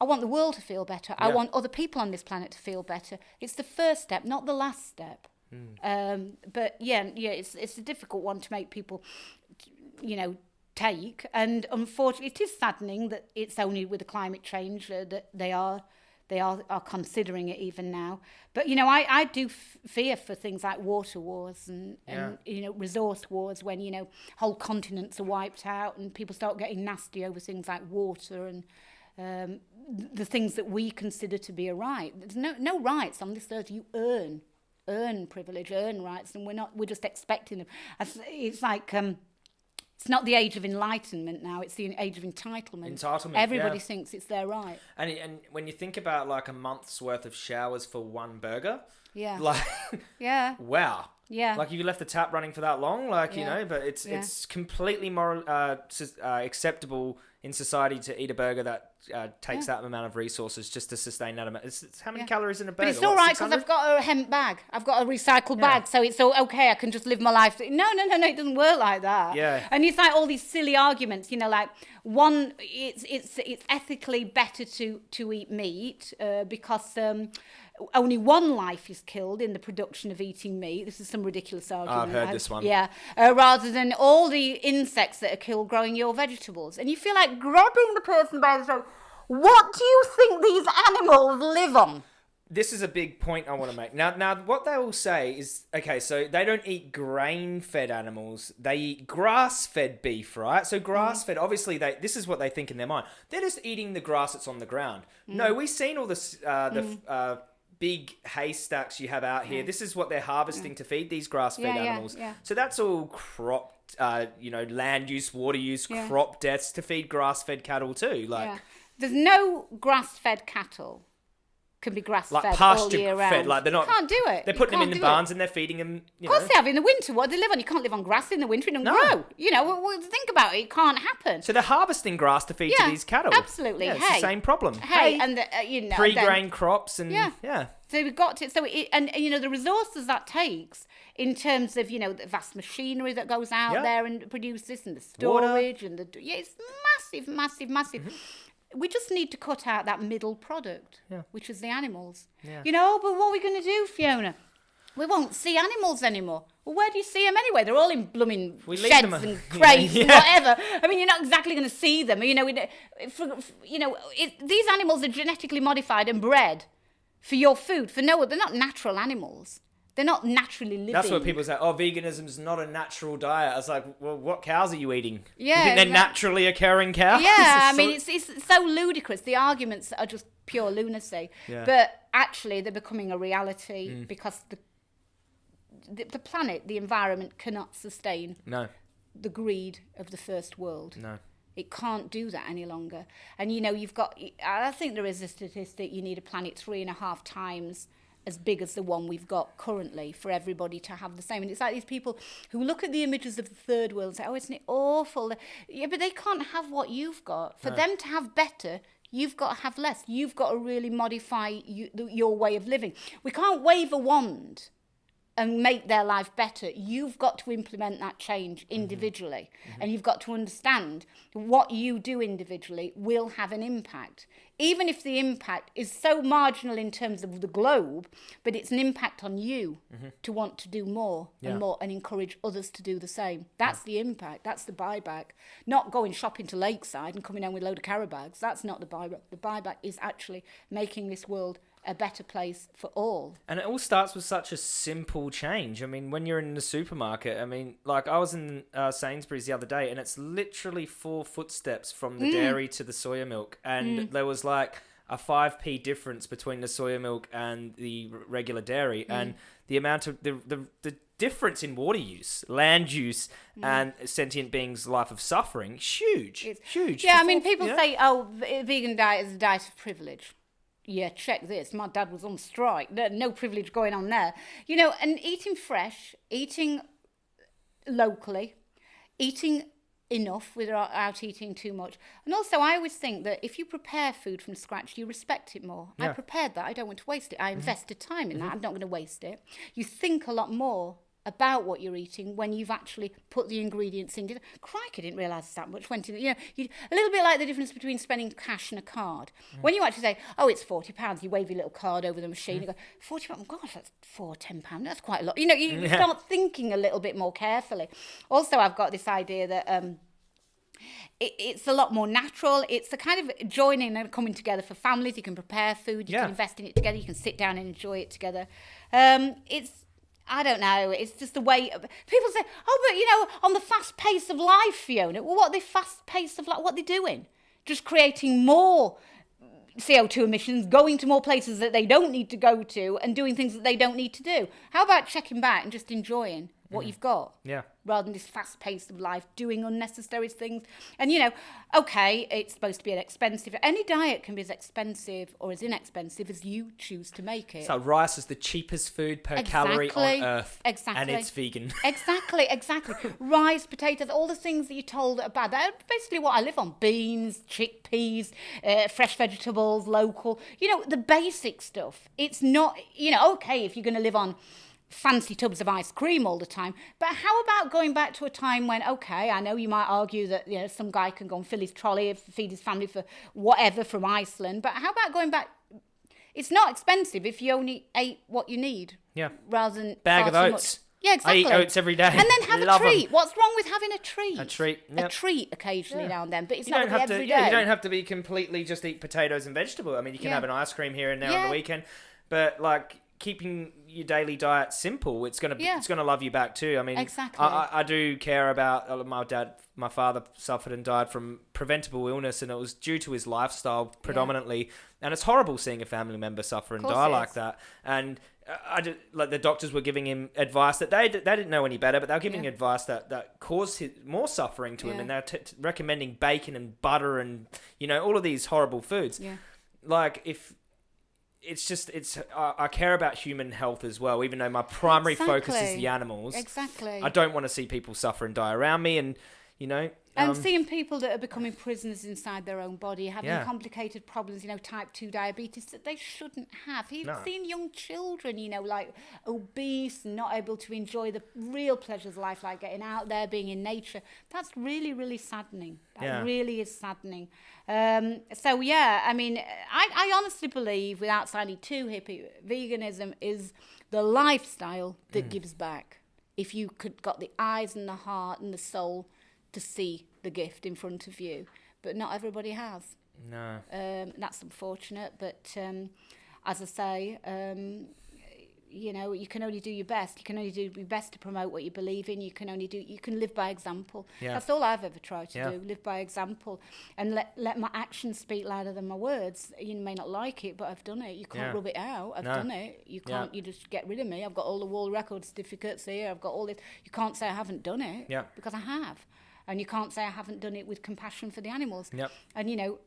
I want the world to feel better. I want other people on this planet to feel better. It's the first step, not the last step. Hmm. Um, but yeah, yeah, it's it's a difficult one to make people, you know, take. And unfortunately, it is saddening that it's only with the climate change uh, that they are they are, are considering it even now. But, you know, I, I do fear for things like water wars and, and yeah. you know, resource wars when, you know, whole continents are wiped out and people start getting nasty over things like water and um, the things that we consider to be a right. There's no, no rights on this earth. You earn, earn privilege, earn rights, and we're not, we're just expecting them. It's like... Um, it's not the age of enlightenment now; it's the age of entitlement. Entitlement, Everybody yeah. thinks it's their right. And and when you think about like a month's worth of showers for one burger, Yeah, like yeah, wow. yeah. Like if you left the tap running for that long, like you know, but it's Yeah. it's completely moral uh, uh, acceptable in society to eat a burger that uh, takes that amount of resources just to sustain that amount. It's, it's how many Yeah. calories in a burger? But it's What, all right because I've got a hemp bag. I've got a recycled Yeah. bag, so it's all okay. I can just live my life. No, no, no, no. It doesn't work like that. Yeah. And it's like all these silly arguments. You know, like one, it's it's it's ethically better to to eat meat uh, because. Um, only one life is killed in the production of eating meat. This is some ridiculous argument. I've heard I- this one. Yeah, uh, rather than all the insects that are killed growing your vegetables, and you feel like grabbing the person by the throat. What do you think these animals live on? this is a big point I want to make. Now, now, what they will say is, okay, so they don't eat grain-fed animals; they eat grass-fed beef, right? So grass-fed, obviously, they this is what they think in their mind. They're just eating the grass that's on the ground. No, we've seen all this, uh, the uh, big haystacks you have out here. This is what they're harvesting to feed these grass-fed Yeah, yeah, animals. yeah. So that's all crop, uh, you know, land use, water use, Yeah. crop deaths to feed grass-fed cattle too. Like, Yeah. There's no grass-fed cattle can be grass-fed like all pasture year fed. round. Like they're not. You can't do it. They're putting them in the do it. barns and they're feeding them. You Of course know. they have in the winter. What do they live on? You can't live on grass in the winter. It don't No. grow. You know, well, well, think about it. It can't happen. So they're harvesting grass to feed Yeah, to these cattle. absolutely. Yeah, it's Hey. the same problem. hey, and the, uh, you know, pre-grain crops and Yeah. yeah. So we've got to, so it, and, and, you know, the resources that takes in terms of, you know, the vast machinery that goes out Yeah. there and produces and the Water. storage and the, yeah, it's massive, massive, massive. Mm-hmm. We just need to cut out that middle product, Yeah. which is the animals. Yeah. You know, but what are we going to do, Fiona? We won't see animals anymore. Well, where do you see them anyway? They're all in blooming We sheds and Yeah, crates and whatever. I mean, you're not exactly going to see them. You know, for, you know, it, these animals are genetically modified and bred for your food. For no, they're not natural animals. They're not naturally living. That's what people say. Oh, veganism's not a natural diet. I was like, well, what cows are you eating? Yeah, you think they're naturally occurring cows? Yeah, I mean, it's, it's so ludicrous. The arguments are just pure lunacy. Yeah. Mm. But actually, they're becoming a reality because the, the the planet, the environment, cannot sustain no, the greed of the first world. no. It can't do that any longer. And you know, you've got, I think there is a statistic you need a planet three and a half times as big as the one we've got currently for everybody to have the same. And it's like these people who look at the images of the third world and say, oh, isn't it awful? Yeah, but they can't have what you've got. For them to have better, you've got to have less. You've got to really modify you, the, your way of living. We can't wave a wand and make their life better, you've got to implement that change mm-hmm. individually. Mm-hmm. And you've got to understand what you do individually will have an impact. Even if the impact is so marginal in terms of the globe, but it's an impact on you mm-hmm. to want to do more Yeah. and more and encourage others to do the same. That's the impact. That's the buyback. Not going shopping to Lakeside and coming home with a load of carrot bags. That's not the buyback. The buyback is actually making this world a better place for all. And it all starts with such a simple change. I mean, when you're in the supermarket, I mean, like I was in uh, Sainsbury's the other day, and it's literally four footsteps from the mm. dairy to the soya milk, and mm. there was like a five p difference between the soya milk and the r- regular dairy, mm. and the amount of the the, the difference in water use, land use, and sentient beings' life of suffering, huge, It's- huge. Yeah, I mean, people yeah. say, "Oh, vegan diet is a diet of privilege." Yeah, check this. My dad was on strike. No, no privilege going on there. You know, and eating fresh, eating locally, eating enough without eating too much. And also, I always think that if you prepare food from scratch, you respect it more. I prepared that. I don't want to waste it. I mm-hmm. invested time in that. Mm-hmm. I'm not going to waste it. You think a lot more about what you're eating when you've actually put the ingredients in. Crikey, I didn't realise that much went in. You know, you, a little bit like the difference between spending cash and a card. When you actually say, "Oh, it's forty pounds," you wave your little card over the machine. You go, 40 pounds. Gosh, that's four, ten pounds. That's quite a lot." You know, you, you Yeah. start thinking a little bit more carefully. Also, I've got this idea that. Um, it, it's a lot more natural. It's a kind of joining and coming together for families. You can prepare food, you Yeah. can invest in it together, you can sit down and enjoy it together. Um, it's I don't know. It's just the way people say, "Oh, but you know, on the fast pace of life, Fiona." Well, what the fast pace of life? What they doing? Just creating more CO2 emissions, going to more places that they don't need to go to, and doing things that they don't need to do. How about checking back and just enjoying what mm. you've got? Yeah. Rather than this fast pace of life, doing unnecessary things. And you know, okay, it's supposed to be an expensive. Any diet can be as expensive or as inexpensive as you choose to make it. So rice is the cheapest food per calorie on earth. Exactly. and it's vegan. Exactly, exactly. Rice, potatoes, all the things that you're told are bad. That's basically what I live on: beans, chickpeas, uh, fresh vegetables, local. You know, the basic stuff. It's not, you know, okay if you're going to live on fancy tubs of ice cream all the time. But how about going back to a time when, okay, I know you might argue that you know some guy can go and fill his trolley, feed his family for whatever from Iceland. But how about going back? It's not expensive if you only ate what you need Yeah. rather than Bag of oats. Much. Yeah, exactly. I eat oats every day. And then have Love a 'em. treat. What's wrong with having a treat? A treat, A treat occasionally Yeah. now and then, but it's You not have be to. every Yeah, you don't have to be completely just eat potatoes and vegetable. I mean, you can Yeah. have an ice cream here and there on the weekend, but like keeping your daily diet simple, it's gonna Yeah. it's gonna love you back too. I mean, Exactly. I, I, do care about uh, my dad. My father suffered and died from preventable illness, and it was due to his lifestyle predominantly. And it's horrible seeing a family member suffer and die like that. And uh, I did, like the doctors were giving him advice that they they didn't know any better, but they were giving Yeah. advice that that caused his, more suffering to him, and they're t- t- recommending bacon and butter and you know all of these horrible foods Yeah. like if it's just it's I, I care about human health as well even though my primary focus is the animals Exactly. i don't want to see people suffer and die around me and you know And um, seeing people that are becoming prisoners inside their own body, having Yeah. complicated problems, you know, type 2 diabetes that they shouldn't have. Even No. seeing young children, you know, like obese, and not able to enjoy the real pleasures of life, like getting out there, being in nature, that's really, really saddening. That Yeah. really is saddening. Um, so, yeah, I mean, I, I honestly believe, without sounding too hippie, veganism is the lifestyle that Mm. gives back. If you could got the eyes and the heart and the soul to see the gift in front of you, but not everybody has. no Um, that's unfortunate, but um, as I say, um, you know, you can only do your best. You can only do your best to promote what you believe in. You can only do. You can live by example. Yeah. That's all I've ever tried to Yeah. do. Live by example, and let let my actions speak louder than my words. You may not like it, but I've done it. You can't Yeah. rub it out. I've No. done it. You can't. You just get rid of me. I've got all the world record certificates here. I've got all this. You can't say I haven't done it. Yeah. Because I have. And you can't say I haven't done it with compassion for the animals. Yep. And you know,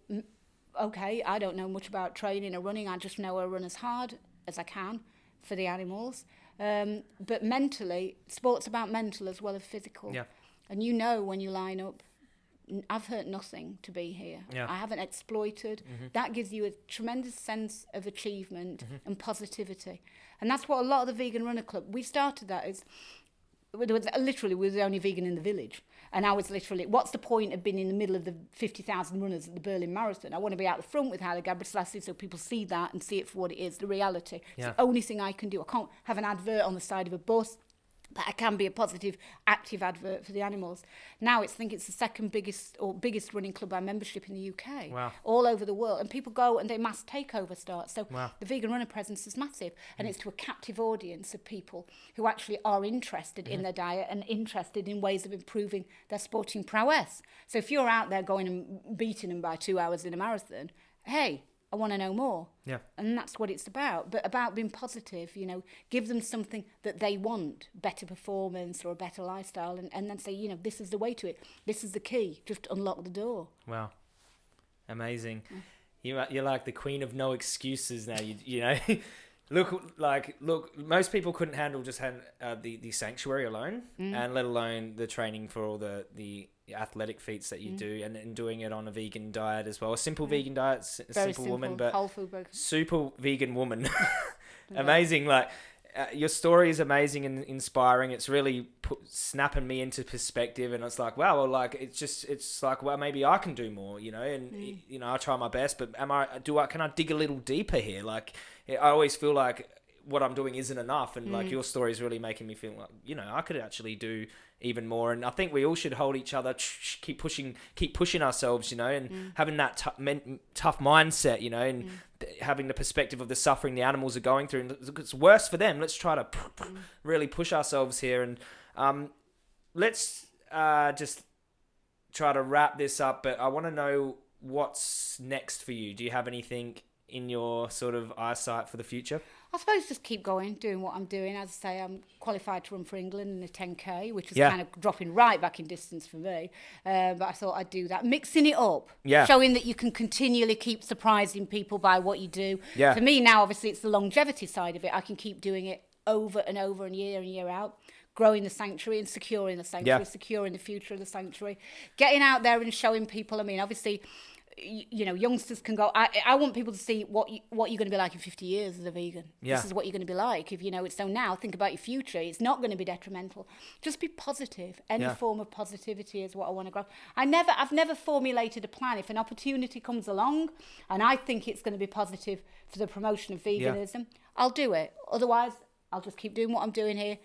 okay, I don't know much about training or running. I just know I run as hard as I can for the animals. Um, but mentally, sport's about mental as well as physical. Yeah. And you know when you line up, I've hurt nothing to be here. Yeah. I haven't exploited. That gives you a tremendous sense of achievement and positivity. And that's what a lot of the Vegan Runner Club, we started that was literally we were the only vegan in the village. And I was literally, what's the point of being in the middle of the 50,000 runners at the Berlin Marathon? I want to be out the front with Haile Gebrselassie so people see that and see it for what it is, the reality. It's the only thing I can do. I can't have an advert on the side of a bus, that can be a positive active advert for the animals. Now it's I think it's the second biggest or biggest running club by membership in the UK. Wow. All over the world. And people go and they mass takeover starts. So wow. the vegan runner presence is massive. And mm. it's to a captive audience of people who actually are interested mm. in their diet and interested in ways of improving their sporting prowess. So if you're out there going and beating them by two hours in a marathon, hey, I want to know more. Yeah. And that's what it's about. But about being positive, you know, give them something that they want, better performance or a better lifestyle, and, and then say, you know, this is the way to it. This is the key. Just unlock the door. wow amazing you are- you're like the queen of no excuses now you you know look like look most people couldn't handle just hand, uh, the the sanctuary alone Mm. and let alone the training for all the the athletic feats that you Mm. do and, and doing it on a vegan diet as well a simple vegan diet s- simple, simple, woman but whole food super vegan woman. amazing. Like uh, your story is amazing and inspiring. It's really put, snapping me into perspective, and it's like, wow, well, like it's just, it's like, well, maybe I can do more, you know. And y- you know, I try my best, but am I? Do I? Can I dig a little deeper here? Like, I always feel like what I'm doing isn't enough, and like your story is really making me feel like, you know, I could actually do even more. And I think we all should hold each other, keep pushing, keep pushing ourselves, you know, and having that men- tough mindset, you know, and th- having the perspective of the suffering the animals are going through. And it's worse for them. Let's try to really push ourselves here, and um, let's uh, just try to wrap this up. But I want to know what's next for you. Do you have anything in your sort of eyesight for the future? I suppose just keep going, doing what I'm doing. As I say, I'm qualified to run for England in the 10k, which is Yeah. kind of dropping right back in distance for me. Uh, but I thought I'd do that, mixing it up, Yeah. showing that you can continually keep surprising people by what you do. Yeah. For me now, obviously, it's the longevity side of it. I can keep doing it over and over and year and year out. Growing the sanctuary and securing the sanctuary, Yeah. securing the future of the sanctuary, getting out there and showing people. I mean, obviously, you know, youngsters can go. I, I want people to see what you, what you're going to be like in 50 years as a vegan. Yeah. This is what you're going to be like if you know it. So now, think about your future. It's not going to be detrimental. Just be positive. Any Yeah. form of positivity is what I want to grow. I never, I've never formulated a plan. If an opportunity comes along, and I think it's going to be positive for the promotion of Yeah. veganism, I'll do it. Otherwise, I'll just keep doing what I'm doing here,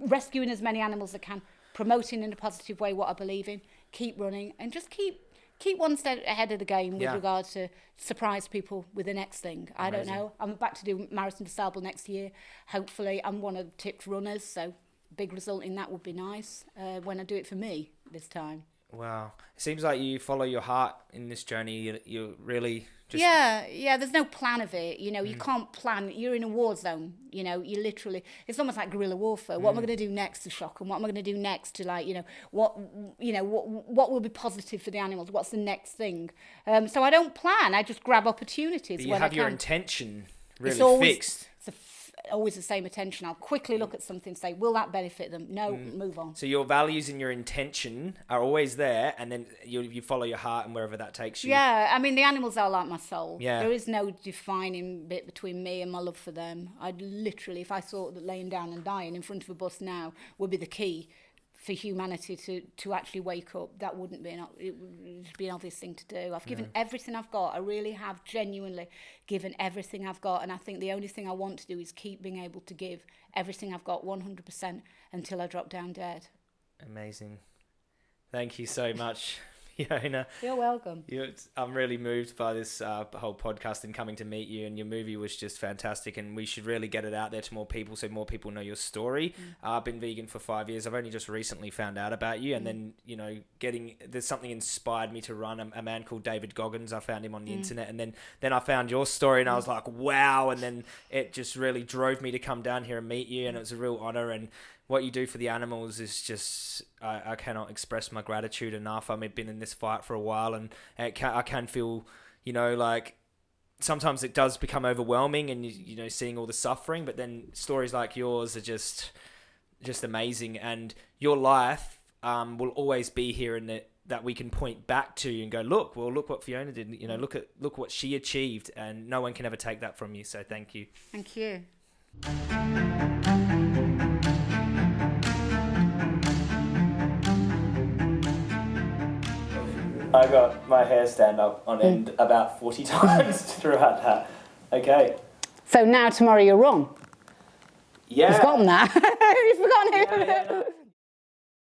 rescuing as many animals as I can, promoting in a positive way what I believe in, keep running, and just keep keep one step ahead of the game with Yeah. regard to surprise people with the next thing. I don't know. I'm back to do Marathon des Sables next year. Hopefully, I'm one of the tipped runners, so big result in that would be nice uh, when I do it for me this time. Wow. It seems like you follow your heart in this journey. You, you really just. yeah, yeah. There's no plan of it. You know, Mm. you can't plan. You're in a war zone. You know, you literally. It's almost like guerrilla warfare. What am I Mm. going to do next to shock them? What am I going to do next to like, you know, what, you know, what, what will be positive for the animals? What's the next thing? Um, so I don't plan. I just grab opportunities But you have your intention really it's always, fixed. It's a always the same attention. I'll quickly look at something, say, will that benefit them? No, Mm. move on. So your values and your intention are always there, and then you you follow your heart and wherever that takes you. Yeah, I mean the animals are like my soul. Yeah. There is no defining bit between me and my love for them. I'd literally, if I thought that laying down and dying in front of a bus now would be the key for humanity to, to actually wake up, that wouldn't be an it would be an obvious thing to do. I've given everything I've got. I really have genuinely given everything I've got, and I think the only thing I want to do is keep being able to give everything I've got 100% until I drop down dead. Amazing. Thank you so much, Fiona. You're welcome. You, I'm really moved by this uh, whole podcast and coming to meet you. And your movie was just fantastic, and we should really get it out there to more people so more people know your story. Uh, I've been vegan for five years. I've only just recently found out about you, and then you know, getting there's something inspired me to run. A, a man called David Goggins. I found him on the internet, and then then I found your story, and I was like, wow. And then it just really drove me to come down here and meet you, and it was a real honor. And what you do for the animals is just I, I cannot express my gratitude enough. I mean, I've been in this fight for a while, and can, I can feel, you know, like sometimes it does become overwhelming, and you, you know, seeing all the suffering. But then stories like yours are just just amazing, and your life um, will always be here in that we can point back to you and go, look, well, look what Fiona did. You know, look at look what she achieved, and no one can ever take that from you. So thank you. Thank you. I got my hair stand up on hmm. end about 40 times throughout that. Okay. So now tomorrow you're wrong. Yeah. You've forgotten that. You've forgotten Yeah, yeah.